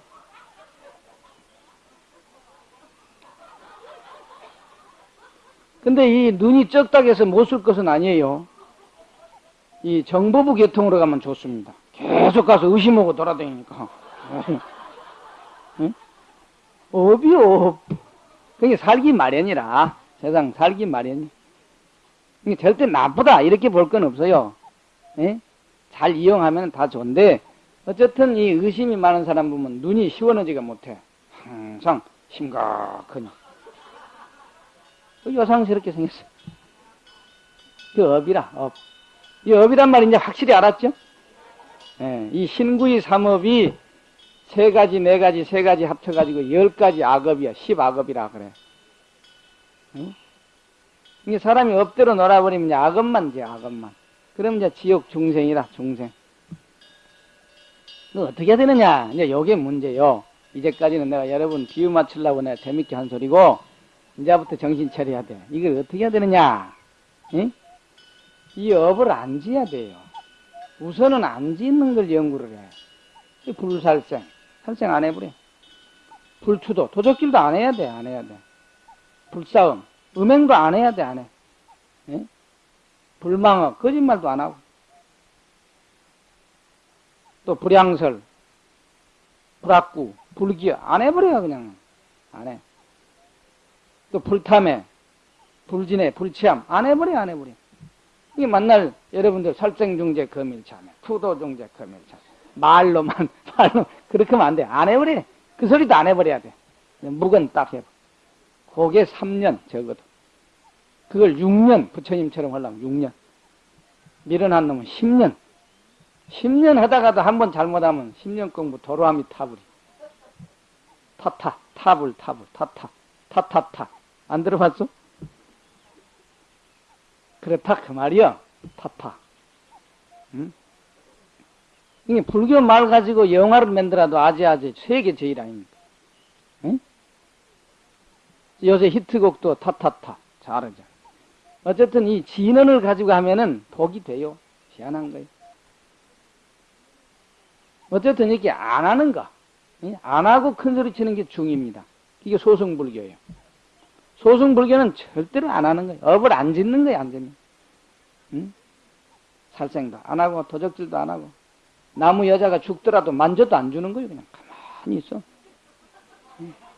근데 이 눈이 적다해서 못 쓸 것은 아니에요. 이 정보부 계통으로 가면 좋습니다. 계속 가서 의심하고 돌아다니니까. 응? 업이 업. 그게 살기 마련이라. 세상 살기 마련이. 이게 절대 나쁘다. 이렇게 볼 건 없어요. 예? 잘 이용하면 다 좋은데, 어쨌든 이 의심이 많은 사람 보면 눈이 시원하지가 못해. 항상 심각하니. 그 여상스럽게 생겼어. 그 업이라, 업. 이 업이란 말 이제 확실히 알았죠? 예, 이 신구의 삼업이 세 가지, 네 가지, 세 가지 합쳐가지고 열 가지 악업이야. 십악업이라 그래. 응? 이게 사람이 업대로 놀아버리면 악업만 지 악업만. 그럼 이제 지옥 중생이라, 중생. 너 어떻게 해야 되느냐? 이제 요게 문제요. 이제까지는 내가 여러분 비유 맞추려고 내가 재밌게 한 소리고, 이제부터 정신 차려야 돼. 이걸 어떻게 해야 되느냐? 응? 이 업을 안 지어야 돼요. 우선은 안 짓는 걸 연구를 해. 불살생. 살생 안 해버려. 불투도. 도적질도 안 해야 돼. 안 해야 돼. 불싸움. 음행도 안 해야 돼. 안 해. 예? 불망어. 거짓말도 안 하고. 또 불양설. 불악구. 불기어. 안 해버려요. 그냥. 안 해. 또 불탐에. 불진해. 불치함. 안 해버려. 안 해버려. 이게 만날 여러분들 살생중재 거밀참에 투도중재 거밀참 말로만 말로 그렇게 하면 안 돼. 안 해버려. 그 소리도 안 해버려야 돼. 묵은 딱 해봐. 그게 3년 적어도. 그걸 6년 부처님처럼 하려면 6년. 미련한 놈은 10년. 10년 하다가도 한 번 잘못하면 10년 공부 도로함이 타불이. 타타 타불 타불 타타 타타타 안 들어봤어? 그렇다 그 말이야. 타타. 응? 이게 불교 말 가지고 영화를 만들어도 아재아재 세계 제일 아닙니까? 응? 요새 히트곡도 타타타 잘하죠. 어쨌든 이 진언을 가지고 하면은 복이 돼요. 희한한 거예요. 어쨌든 이렇게 안 하는 거, 안 하고 큰 소리 치는 게 중입니다. 이게 소승불교예요. 소승불교는 절대로 안 하는 거예요. 업을 안 짓는 거예요, 안 짓는. 응? 살생도 안 하고 도적질도 안 하고 나무 여자가 죽더라도 만져도 안 주는 거예요. 그냥 가만히 있어.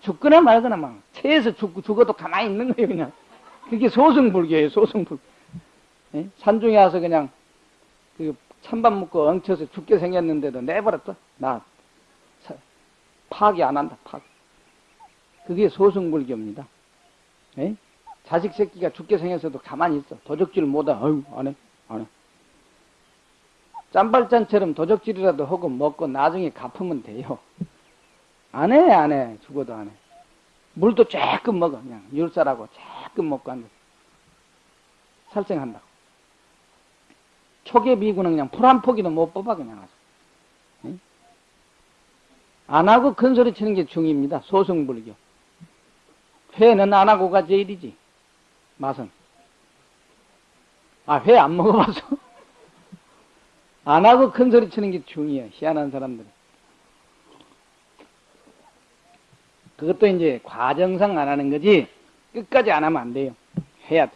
죽거나 말거나 막 체에서 죽, 죽어도 가만히 있는 거예요. 그냥 그게 소승불교예요. 소승불. 예? 산중에 와서 그냥 그 찬밥 먹고 엉쳐서 죽게 생겼는데도 내버렸어. 나 파기 안 한다. 파기. 그게 소승불교입니다. 예? 자식 새끼가 죽게 생겨서도 가만히 있어. 도적질 못하. 아유 안 해. 안 해. 짬발잔처럼 도적질이라도 하고 먹고 나중에 갚으면 돼요. 안 해, 안 해. 죽어도 안 해. 물도 조금 먹어. 그냥 율사라고 조금 먹고 앉아. 살생한다고. 초계비구는 그냥 풀 한 포기도 못 뽑아 그냥 아주. 응? 안 하고 큰 소리 치는 게 중입니다. 소승불교. 회는 안 하고가 제일이지. 맛은. 아, 회 안 먹어봐서. 안 하고 큰 소리 치는 게 중이에요. 희한한 사람들. 그것도 이제 과정상 안 하는 거지, 끝까지 안 하면 안 돼요. 해야 돼.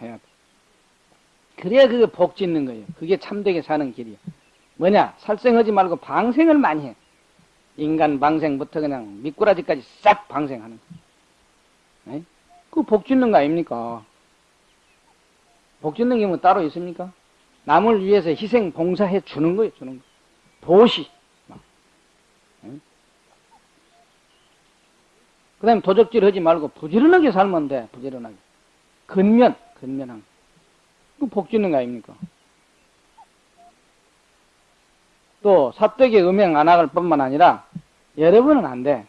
해야 돼. 그래야 그게 복 짓는 거예요. 그게 참되게 사는 길이에요. 뭐냐? 살생하지 말고 방생을 많이 해. 인간 방생부터 그냥 미꾸라지까지 싹 방생하는 거. 그복 짓는 거 아닙니까? 복 짓는 게 뭐 따로 있습니까? 남을 위해서 희생 봉사해 주는 거예요, 주는 거. 도시. 그 다음에 도적질 하지 말고 부지런하게 살면 돼, 부지런하게. 근면, 근면한 거. 그복 짓는 거 아닙니까? 또 사택에 음행 안 할 뿐만 아니라 여러분은 안 돼.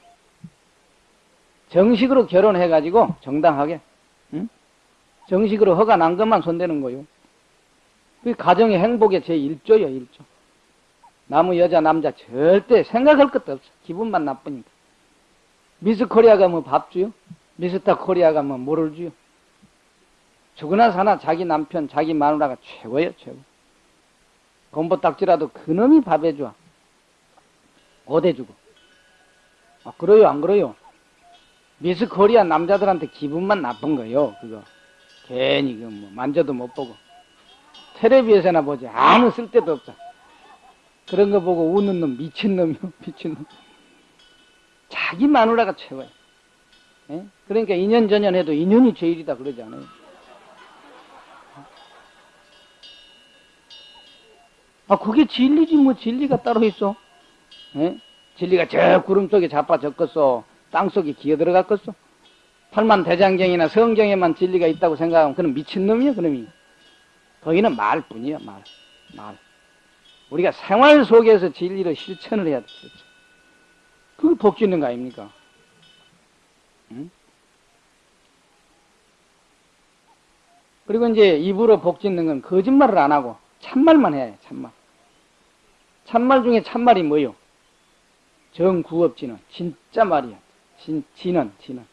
정식으로 결혼해가지고 정당하게 응? 정식으로 허가 난 것만 손대는 거요. 그 가정의 행복의 제1조요, 1조. 나무 여자 남자 절대 생각할 것도 없어. 기분만 나쁘니까. 미스 코리아가 뭐 밥 주요? 미스터 코리아가 뭐 뭐를 주요? 죽으나 사나 자기 남편, 자기 마누라가 최고예요, 최고. 곰보딱지라도 그놈이 밥 해줘. 어대주고. 아, 그래요, 안 그래요? 미스 코리아 남자들한테 기분만 나쁜 거요, 그거. 괜히 그 뭐 만져도 못 보고. 텔레비에서나 보지. 아무 쓸데도 없어. 그런 거 보고 우는 놈, 미친놈이요, 미친놈. 자기 마누라가 최고야. 예? 그러니까 2년 전년 해도 2년이 제일이다 그러지 않아요. 아, 그게 진리지, 뭐, 진리가 따로 있어. 예? 진리가 저 구름 속에 자빠 적겠어. 땅 속에 기어 들어갔겠어. 팔만 대장경이나 성경에만 진리가 있다고 생각하면 그는 미친놈이야, 그놈이. 거기는 말뿐이야, 말. 말. 우리가 생활 속에서 진리를 실천을 해야 돼, 실천. 그게 복 짓는 거 아닙니까? 응? 그리고 이제 입으로 복 짓는 건 거짓말을 안 하고 참말만 해야 해, 참말. 참말 중에 참말이 뭐요? 정구업지는 진짜 말이야. 진, 진은, 진은.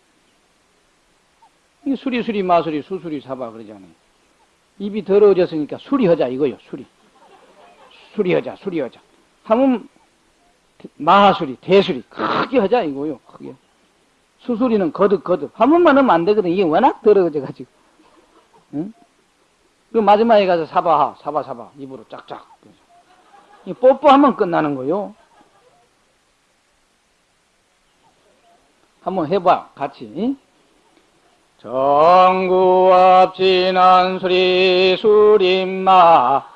이게 수리수리 마수리 수수리 사바 그러잖아요. 입이 더러워졌으니까 수리하자 이거요, 수리. 수리하자, 수리하자. 하면 마하수리, 대수리 크게 하자 이거요, 크게. 수수리는 거듭거듭. 한 번만 하면 안 되거든. 이게 워낙 더러워져가지고. 응? 그 마지막에 가서 사바하, 사바사바 입으로 짝짝. 뽀뽀하면 끝나는 거요. 한번 해봐, 같이. 정구압 진한 수리 수림마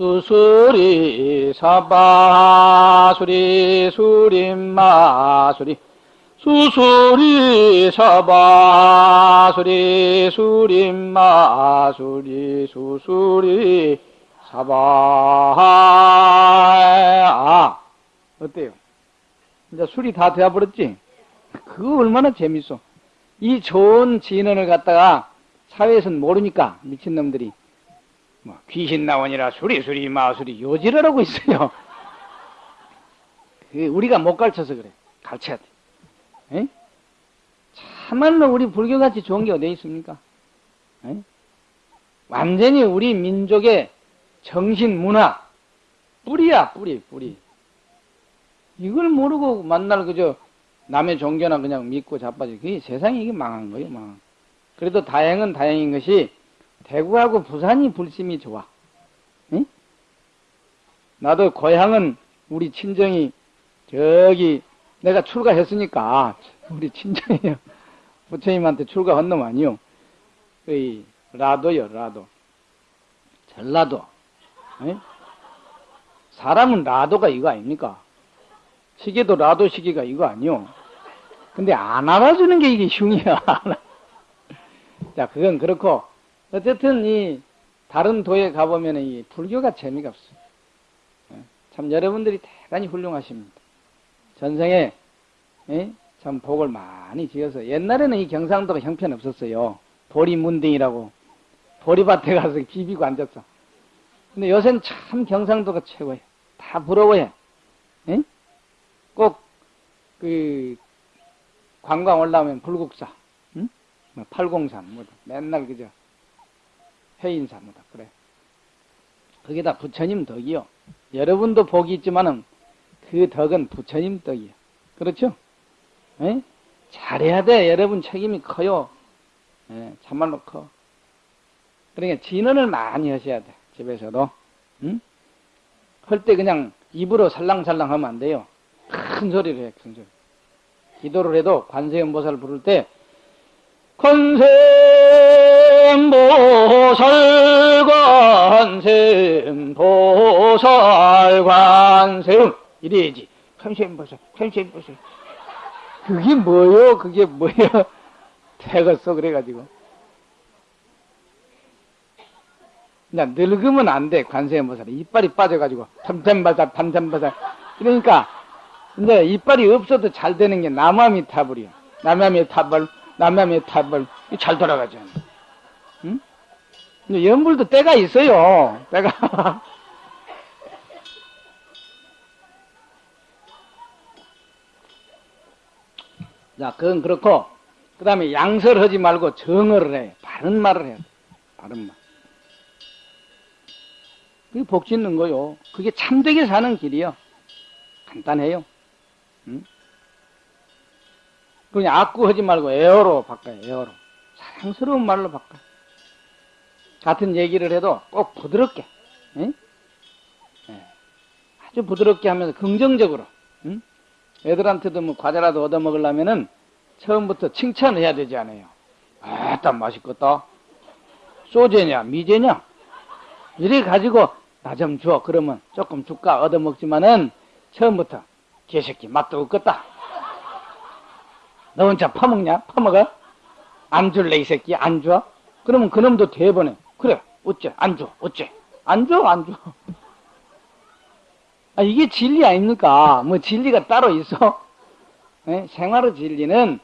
수수리 사바 수리 수림마 수리 수수리 사바 수리 수림마 수리 수수리 사바 아 어때요? 이제 술이 다 되어버렸지? 그거 얼마나 재밌어. 이 좋은 진언을 갖다가 사회에서는 모르니까 미친놈들이 뭐 귀신 나오니라 수리수리 마수리 요지를 하고 있어요. 우리가 못 가르쳐서 그래. 가르쳐야 돼. 에? 참말로 우리 불교같이 좋은 게 어디 있습니까? 에? 완전히 우리 민족의 정신 문화 뿌리야 뿌리 뿌리. 이걸 모르고 만날 그저 남의 종교나 그냥 믿고 자빠지. 그게 세상이 이게 망한 거예요, 망. 그래도 다행은 다행인 것이 대구하고 부산이 불심이 좋아. 응? 나도 고향은 우리 친정이 저기 내가 출가했으니까 우리 친정이요. 부처님한테 출가한 놈 아니요. 그 라도요, 라도. 전라도. 응? 사람은 라도가 이거 아닙니까? 시계도 라도 시계가 이거 아니요. 근데 안 알아주는 게 이게 흉이야. 자, 그건 그렇고, 어쨌든 이 다른 도에 가보면 이 불교가 재미가 없어요. 예, 참 여러분들이 대단히 훌륭하십니다. 전생에 예? 참 복을 많이 지어서 옛날에는 이 경상도가 형편 없었어요. 보리문딩이라고 보리밭에 가서 비비고 앉았어. 근데 요새는 참 경상도가 최고예요. 다 부러워해. 응? 꼭, 그, 관광 올라오면 불국사, 응? 뭐, 803, 뭐, 맨날 그저, 해인사, 뭐다, 그래. 그게 다 부처님 덕이요. 여러분도 복이 있지만은, 그 덕은 부처님 덕이요. 그렇죠? 에? 잘해야 돼. 여러분 책임이 커요. 예, 참말로 커. 그러니까 진언을 많이 하셔야 돼. 집에서도. 응? 할 때 그냥 입으로 살랑살랑 하면 안 돼요. 큰 소리로 해, 큰 소리. 기도를 해도 관세음보살 부를 때, 관세음보살, 관세음 보살, 관세음. 이래야지. 관세음 보살, 관세음 보살. 그게 뭐요? 그게 뭐요? 되겠어, 그래가지고. 그냥 늙으면 안 돼, 관세음 보살이. 이빨이 빠져가지고, 탐탐바살, 탐탐바살. 그러니까, 이제 이빨이 없어도 잘 되는 게 남아미 타불이요. 남아미 타불, 남아미 타불. 잘 돌아가죠. 응? 연불도 때가 있어요. 때가. 자, 그건 그렇고, 그 다음에 양설하지 말고 정어를 해. 바른 말을 해. 바른 말. 그게 복 짓는 거요. 그게 참되게 사는 길이요. 간단해요. 응? 그냥 악구하지 말고 에어로 바꿔요. 에어로. 사랑스러운 말로 바꿔. 같은 얘기를 해도 꼭 부드럽게. 응? 네. 아주 부드럽게 하면서 긍정적으로. 응? 애들한테도 뭐 과자라도 얻어 먹으려면은 처음부터 칭찬을 해야 되지 않아요. 아따 맛있겠다. 소재냐 미제냐 이래 가지고 나 좀 줘. 그러면 조금 줄까 얻어 먹지만은 처음부터 개새끼 맛도 없겠다. 너 혼자 퍼먹냐? 퍼먹어? 안 줄래 이 새끼 안 줘? 그러면 그놈도 대번에 그래 어째 안 줘? 어째 안 줘? 안 줘? 아, 이게 진리 아닙니까? 뭐 진리가 따로 있어? 네? 생활의 진리는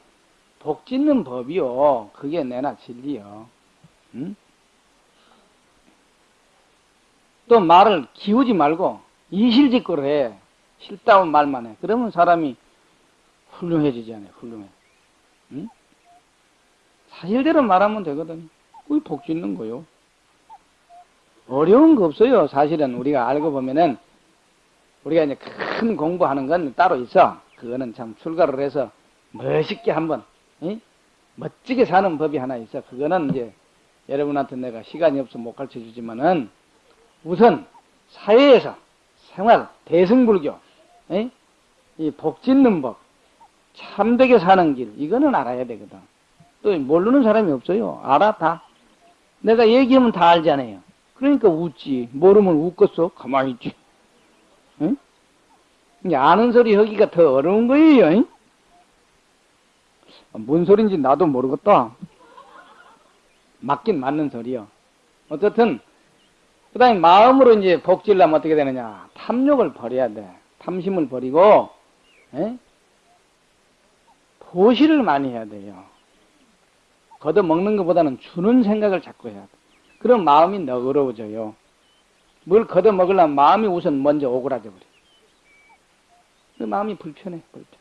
복 짓는 법이요. 그게 내나 진리요. 응? 또 말을 기우지 말고 이실직고를 해. 싫다운 말만 해. 그러면 사람이 훌륭해지잖아요. 훌륭해. 응? 사실대로 말하면 되거든. 그게 복 짓는 거요. 어려운 거 없어요. 사실은 우리가 알고 보면은 우리가 이제 큰 공부하는 건 따로 있어. 그거는 참 출가를 해서 멋있게 한번 응? 멋지게 사는 법이 하나 있어. 그거는 이제 여러분한테 내가 시간이 없어 못 가르쳐 주지만은 우선 사회에서 생활 대승불교 응? 이복 짓는 법 참되게 사는 길 이거는 알아야 되거든. 또 모르는 사람이 없어요. 알아 다. 내가 얘기하면 다 알잖아요. 그러니까 웃지. 모르면 웃겠어. 가만히 있지. 응? 아는 소리 하기가 더 어려운 거예요. 응? 뭔 소린지 나도 모르겠다. 맞긴 맞는 소리요. 어쨌든, 그 다음에 마음으로 이제 복질라면 어떻게 되느냐. 탐욕을 버려야 돼. 탐심을 버리고, 에? 보시를 많이 해야 돼요. 걷어 먹는 것보다는 주는 생각을 자꾸 해야 돼. 그럼 마음이 너그러워져요. 뭘 걷어 먹으려면 마음이 우선 먼저 오그라져 버려. 그 마음이 불편해, 불편.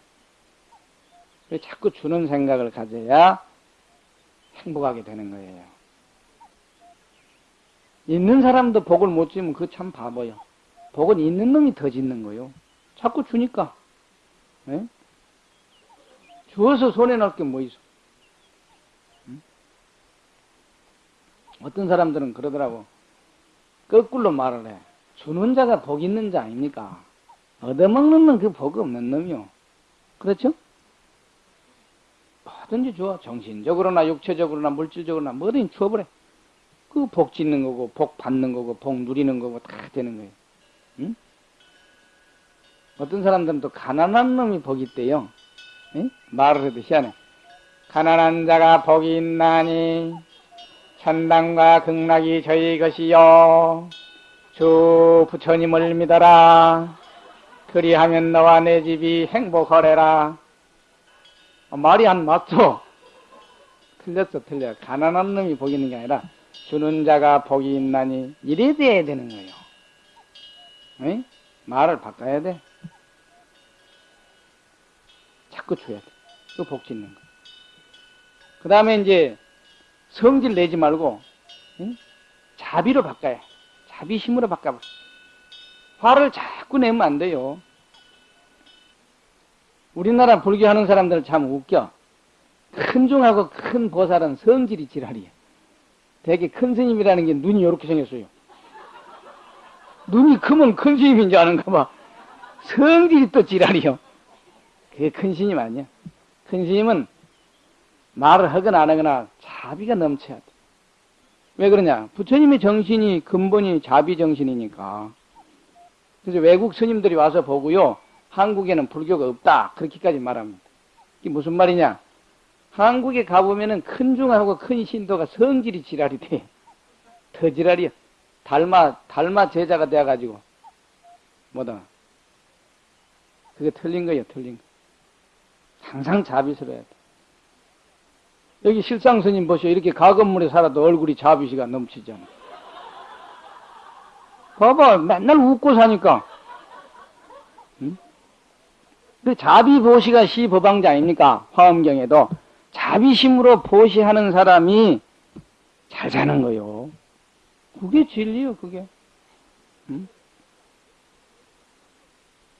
자꾸 주는 생각을 가져야 행복하게 되는 거예요. 있는 사람도 복을 못 주면 그거 참 바보요. 복은 있는 놈이 더 짓는 거요. 자꾸 주니까. 네? 주어서 손에 넣을 게뭐 있어? 어떤 사람들은 그러더라고. 거꾸로 말을 해. 주는 자가 복 있는 자 아닙니까? 얻어먹는 놈 그 복 없는 놈이요. 그렇죠? 뭐든지 줘. 정신적으로나 육체적으로나 물질적으로나 뭐든지 줘버려. 그 복 짓는 거고, 복 받는 거고, 복 누리는 거고, 다 되는 거예요. 응? 어떤 사람들은 또 가난한 놈이 복이 있대요. 응? 말을 해도 희한해. 가난한 자가 복이 있나니, 천당과 극락이 저희 것이요. 주 부처님을 믿어라. 그리하면 너와 내 집이 행복하래라. 어, 말이 안 맞죠? 틀렸어, 틀려. 가난한 놈이 복 있는 게 아니라 주는 자가 복이 있나니 이래 돼야 되는 거예요. 에? 말을 바꿔야 돼. 자꾸 줘야 돼. 그복 짓는 거. 그 다음에 이제 성질 내지 말고 응? 자비로 바꿔야 자비심으로 바꿔봐. 화를 자꾸 내면 안 돼요. 우리나라 불교하는 사람들 참 웃겨. 큰 중하고 큰 보살은 성질이 지랄이야. 되게 큰 스님이라는 게 눈이 이렇게 생겼어요. 눈이 크면 큰 스님인 줄 아는가 봐. 성질이 또 지랄이요. 그게 큰 스님 아니야. 큰 스님은 말을 하거나 안 하거나 자비가 넘쳐야 돼. 왜 그러냐? 부처님의 정신이 근본이 자비 정신이니까. 그래서 외국 스님들이 와서 보고요. 한국에는 불교가 없다. 그렇게까지 말합니다. 이게 무슨 말이냐? 한국에 가보면은 큰 중하고 큰 신도가 성질이 지랄이 돼. 더 지랄이야. 달마, 달마 제자가 돼가지고. 뭐다. 그게 틀린 거예요, 틀린 거. 항상 자비스러워야 돼. 여기 실상 스님 보시오. 이렇게 가건물에 살아도 얼굴이 자비시가 넘치잖아. 봐봐. 맨날 웃고 사니까. 응? 그 자비 보시가 시 법왕자 아닙니까? 화엄경에도. 자비심으로 보시하는 사람이 잘 사는 거요. 그게 진리요, 그게. 응?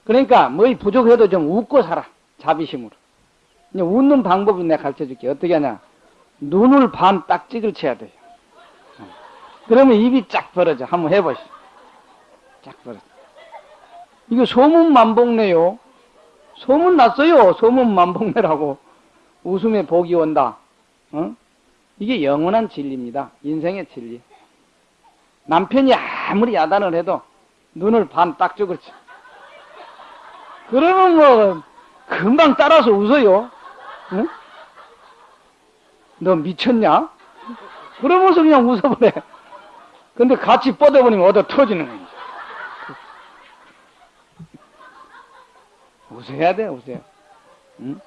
그러니까, 뭐 부족해도 좀 웃고 살아. 자비심으로. 웃는 방법은 내가 가르쳐 줄게. 어떻게 하냐. 눈을 반 딱찍을 쳐야 돼요. 그러면 입이 쫙 벌어져. 한번 해보시오. 쫙 벌어져. 이거 소문 만복네요. 소문 났어요. 소문 만복네라고. 웃음에 복이 온다. 어? 이게 영원한 진리입니다. 인생의 진리. 남편이 아무리 야단을 해도 눈을 반 딱찍을 쳐. 그러면 뭐 금방 따라서 웃어요. 응? 너 미쳤냐? 그러면서 그냥 웃어버려. 근데 같이 뻗어버리면 얻어 터지는 거야. 웃어야 돼, 웃어야. 응?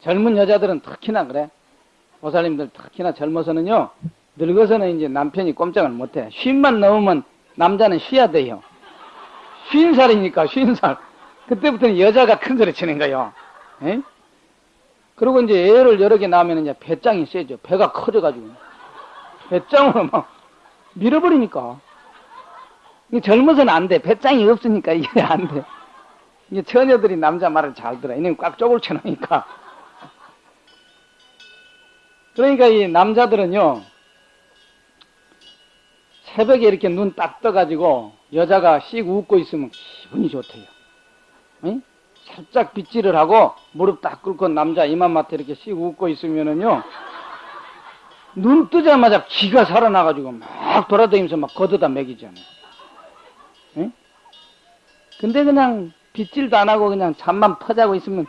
젊은 여자들은 특히나 그래. 보살님들 특히나 젊어서는요, 늙어서는 이제 남편이 꼼짝을 못해. 쉰만 넘으면 남자는 쉬어야 돼요. 쉰 살이니까, 쉰 살. 그때부터는 여자가 큰 소리 치는 거예요. 에? 그리고 이제 애를 여러 개 낳으면 이제 배짱이 세죠. 배가 커져가지고. 배짱으로 막 밀어버리니까. 젊어서는 안 돼. 배짱이 없으니까 이게 안 돼. 이게 처녀들이 남자 말을 잘 들어. 이는 꽉 쪼글 쳐놓으니까. 그러니까 이 남자들은요, 새벽에 이렇게 눈 딱 떠가지고 여자가 씩 웃고 있으면 기분이 좋대요. 응? 살짝 빗질을 하고 무릎 딱 꿇고 남자 이맘마트 이렇게 씩 웃고 있으면은요 눈 뜨자마자 기가 살아나가지고 막 돌아다니면서 막 걷어다 먹이잖아요. 응? 근데 그냥 빗질도 안 하고 그냥 잠만 퍼자고 있으면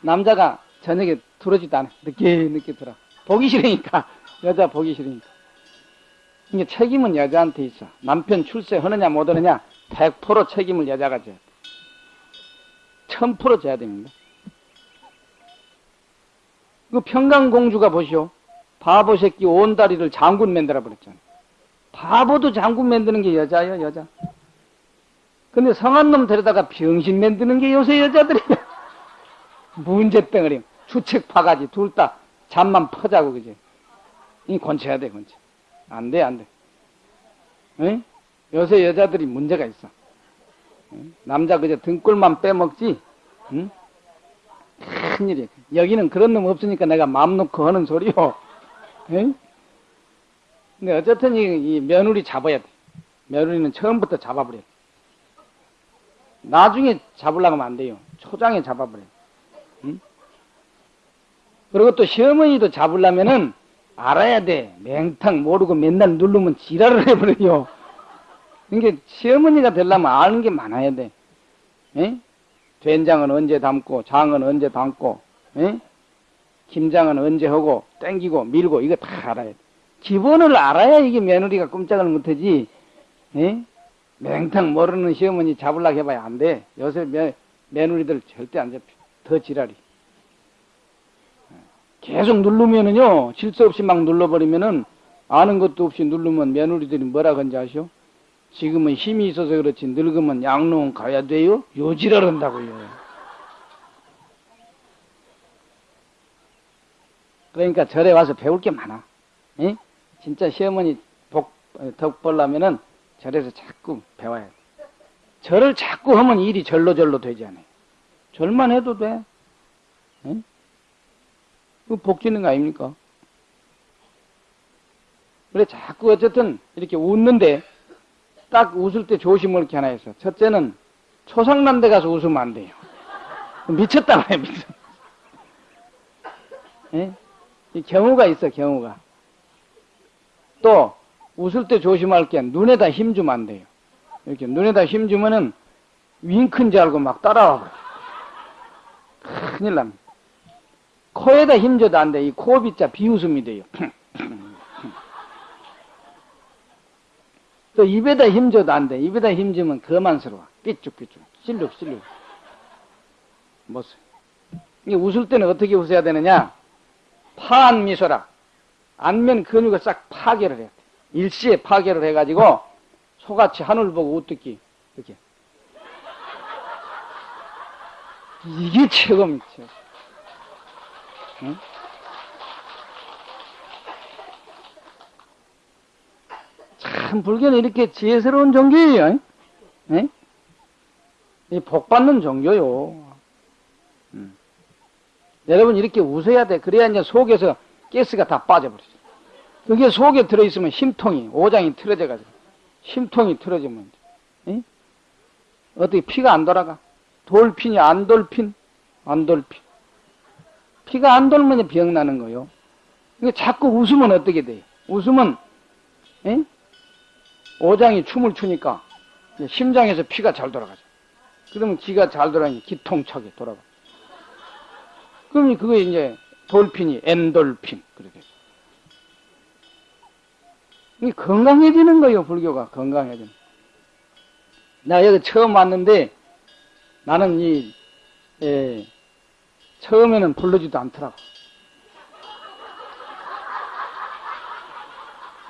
남자가 저녁에 들어지도 않아. 늦게 늦게 들어. 보기 싫으니까 여자 보기 싫으니까. 이게 책임은 여자한테 있어. 남편 출세 하느냐 못 하느냐 100% 책임을 여자가 돼. 1000% 져야 됩니다. 그 평강공주가 보시오. 바보 새끼 온 다리를 장군 만들어 버렸잖아. 바보도 장군 만드는 게 여자예요, 여자. 근데 성한 놈 데려다가 병신 만드는 게 요새 여자들이야. 문제덩어리, 주책 파가지, 둘 다 잠만 퍼자고, 그지? 이 권쳐야 돼, 권쳐. 안 돼, 안 돼. 응? 요새 여자들이 문제가 있어. 남자 그저 등골만 빼먹지, 응? 큰일이야. 여기는 그런 놈 없으니까 내가 마음 놓고 하는 소리요. 응? 근데 어쨌든 이, 이 며느리 잡아야 돼. 며느리는 처음부터 잡아버려. 나중에 잡으려고 하면 안 돼요. 초장에 잡아버려. 응? 그리고 또 시어머니도 잡으려면은 알아야 돼. 맹탕 모르고 맨날 누르면 지랄을 해버려요. 그러니까 시어머니가 되려면 아는 게 많아야 돼. 에? 된장은 언제 담고, 장은 언제 담고, 에? 김장은 언제 하고, 땡기고, 밀고, 이거 다 알아야 돼. 기본을 알아야 이게 며느리가 꼼짝을 못하지, 에? 맹탕 모르는 시어머니 잡으려고 해봐야 안 돼. 요새 며, 며느리들 절대 안 잡혀. 더 지랄이. 계속 누르면은요, 질서 없이 막 눌러버리면은 아는 것도 없이 누르면 며느리들이 뭐라 건지 아시오? 지금은 힘이 있어서 그렇지 늙으면 양로원 가야 돼요? 요지랄 한다고요. 그러니까 절에 와서 배울 게 많아. 에? 진짜 시어머니 복, 덕 벌라면은 절에서 자꾸 배워야 돼. 절을 자꾸 하면 일이 절로절로 되지 않아요. 절만 해도 돼. 에? 그 복지는 거 아닙니까? 그래, 자꾸 어쨌든 이렇게 웃는데 딱 웃을 때 조심을 게 하나 해서 첫째는 초상난 데 가서 웃으면 안 돼요. 미쳤다 고해 미쳤. 예? 이 경우가 있어, 경우가. 또 웃을 때 조심할 게 눈에다 힘 주면 안 돼요. 이렇게 눈에다 힘 주면은 윙크인 줄 알고 막 따라와. 큰일 납니다. 코에다 힘 줘도 안 돼. 이 코비자 비웃음이 돼요. 또 입에다 힘 줘도 안 돼. 입에다 힘 주면 거만스러워. 삐쭉삐쭉. 실룩실룩. 모습. 이게 웃을 때는 어떻게 웃어야 되느냐? 파한 미소라. 안면 근육을 싹 파괴를 해야 돼. 일시에 파괴를 해가지고 소같이 하늘 보고 웃듣기. 이렇게. 이게 최고입니다. 응? 참 불교는 이렇게 지혜스러운 종교예요. 네? 이 복받는 종교요. 음. 여러분 이렇게 웃어야 돼. 그래야 이제 속에서 가스가 다 빠져버리죠. 그게 속에 들어있으면 심통이 오장이 틀어져가지고 심통이 틀어지면 네? 어떻게 피가 안 돌아가? 돌핀이 안 돌핀? 안 돌핀. 피가 안 돌면 병 나는 거요. 이게 자꾸 웃으면 어떻게 돼요? 웃으면 에? 오장이 춤을 추니까 심장에서 피가 잘 돌아가죠. 그러면 기가 잘 돌아가니 기통차게 돌아가. 그러면 그게 이제 돌핀이 엔돌핀 그렇게. 이 건강해지는 거예요 불교가 건강해지는. 나 여기 처음 왔는데 나는 이 예, 처음에는 불러지도 않더라고.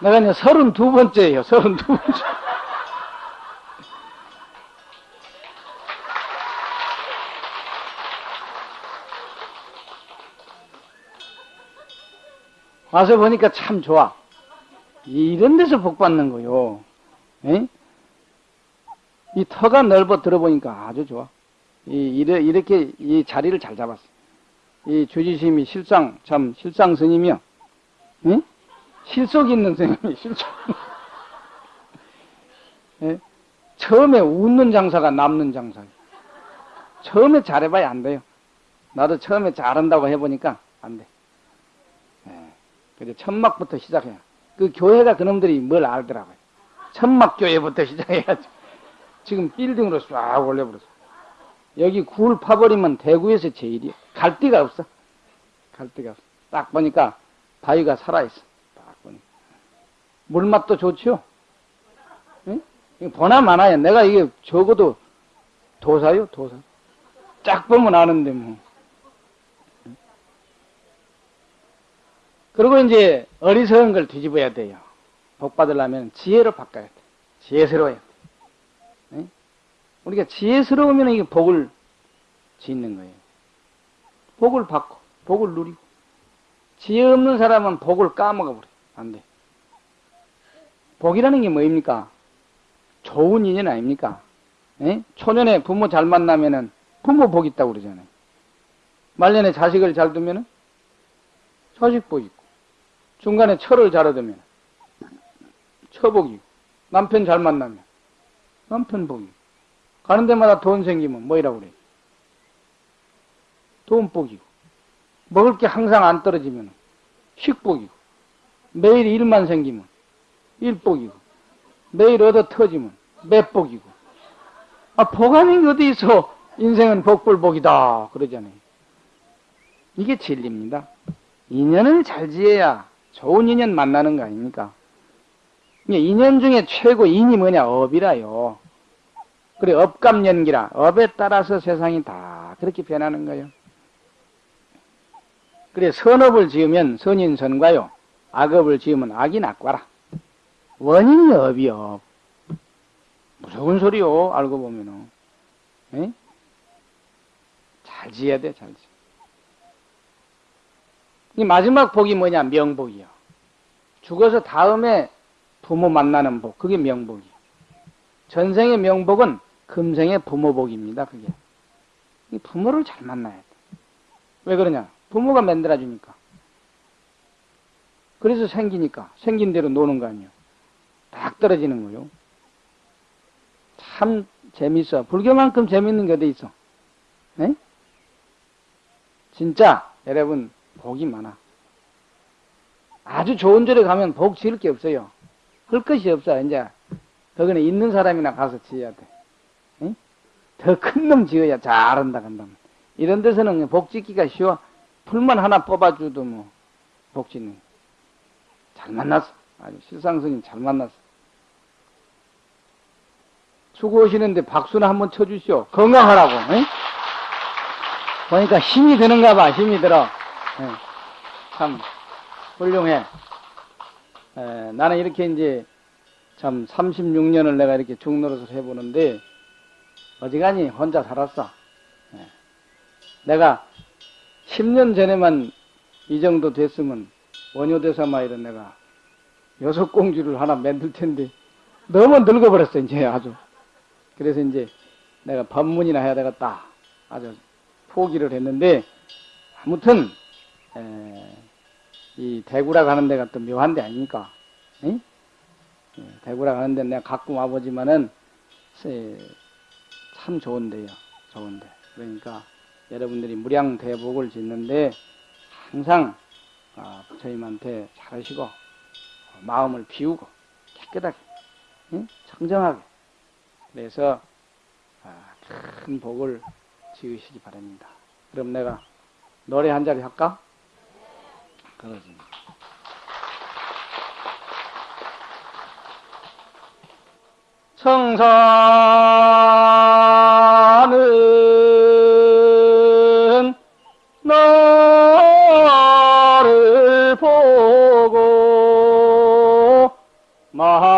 내가 이제 서른 두 번째예요, 서른 두 번째. 와서 보니까 참 좋아. 이런 데서 복 받는 거요. 에? 이 터가 넓어 들어보니까 아주 좋아. 이, 이렇게 이 자리를 잘 잡았어. 이 주지심이 실상, 참, 실상 스님이요. 에? 실속 있는 스님이 실속. 예? 처음에 웃는 장사가 남는 장사예요. 처음에 잘해봐야 안 돼요. 나도 처음에 잘한다고 해보니까 안 돼. 예. 그래 천막부터 시작해야. 그 교회가 그놈들이 뭘 알더라고요. 천막 교회부터 시작해야지. 지금 빌딩으로 쫙 올려버렸어. 여기 굴 파버리면 대구에서 제일이야. 갈 데가 없어. 갈 데가 없어. 딱 보니까 바위가 살아있어. 물맛도 좋지요? 응? 보나 마나야. 내가 이게 적어도 도사요, 도사. 쫙 보면 아는데 뭐. 그리고 이제 어리석은 걸 뒤집어야 돼요. 복 받으려면 지혜로 바꿔야 돼. 지혜스러워야 돼. 응? 우리가 지혜스러우면 이게 복을 짓는 거예요. 복을 받고, 복을 누리고. 지혜 없는 사람은 복을 까먹어버려. 안 돼. 복이라는 게 뭐입니까? 좋은 인연 아닙니까? 에? 초년에 부모 잘 만나면은 부모 복 있다고 그러잖아요. 말년에 자식을 잘 두면은 자식 복 있고, 중간에 철을 잘 얻으면 처복이고, 남편 잘 만나면 남편 복이고, 가는 데마다 돈 생기면 뭐이라고 그래? 돈 복이고, 먹을 게 항상 안 떨어지면 식복이고, 매일 일만 생기면 일복이고 내일 얻어 터지면 맷복이고. 아, 복 아닌 게 어디 있어? 인생은 복불복이다. 그러잖아요. 이게 진리입니다. 인연을 잘 지어야 좋은 인연 만나는 거 아닙니까? 인연 중에 최고 인이 뭐냐? 업이라요. 그래 업감연기라. 업에 따라서 세상이 다 그렇게 변하는 거예요. 그래 선업을 지으면 선인 선과요. 악업을 지으면 악이 낙과라. 원인이 업이요. 무서운 소리요. 알고 보면은. 에? 잘 지어야 돼, 잘 지어. 이 마지막 복이 뭐냐? 명복이요. 죽어서 다음에 부모 만나는 복. 그게 명복이요. 전생의 명복은 금생의 부모복입니다, 그게. 이 부모를 잘 만나야 돼. 왜 그러냐? 부모가 만들어주니까. 그래서 생기니까. 생긴 대로 노는 거 아니에요. 딱 떨어지는 거요. 참 재밌어. 불교만큼 재밌는 게 어디 있어? 에? 진짜 여러분 복이 많아. 아주 좋은 절에 가면 복 지을 게 없어요. 할 것이 없어. 이제 거기는 있는 사람이나 가서 지어야 돼. 더큰 놈 지어야 잘한다 간다면. 이런 데서는 복 짓기가 쉬워. 풀만 하나 뽑아줘도 뭐 복 짓는. 잘 만났어. 아주 실상스님 잘 만났어. 수고하시는데 박수나 한번 쳐주시오. 건강하라고. 에? 보니까 힘이 드는가 봐. 힘이 들어. 에, 참 훌륭해. 에, 나는 이렇게 이제 참 36년을 내가 이렇게 중노릇을 해보는데 어지간히 혼자 살았어. 예. 내가 10년 전에만 이 정도 됐으면 원효대사마 이런 내가 여섯 공주를 하나 만들 텐데 너무 늙어버렸어 이제 아주. 그래서 이제 내가 법문이나 해야 되겠다. 아주 포기를 했는데 아무튼 에, 이 대구라 가는 데가 또 묘한 데 아닙니까? 에? 예, 대구라 가는 데 내가 가끔 와보지만은 참 좋은데요. 좋은데. 그러니까 여러분들이 무량 대복을 짓는데 항상 아, 부처님한테 잘하시고 마음을 비우고 깨끗하게 응? 청정하게 그래서 아, 큰 복을 지으시기 바랍니다. 그럼 내가 노래 한 자리 할까? 그러지. 성사는 너를 보고 말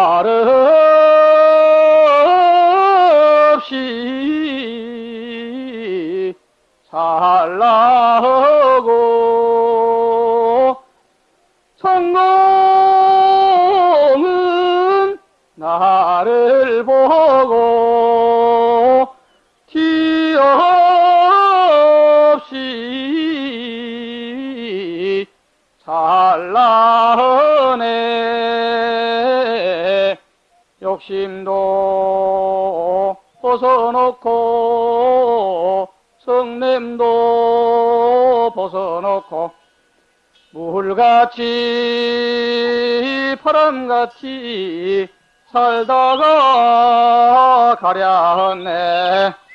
같이 바람같이 살다가 감사합니다.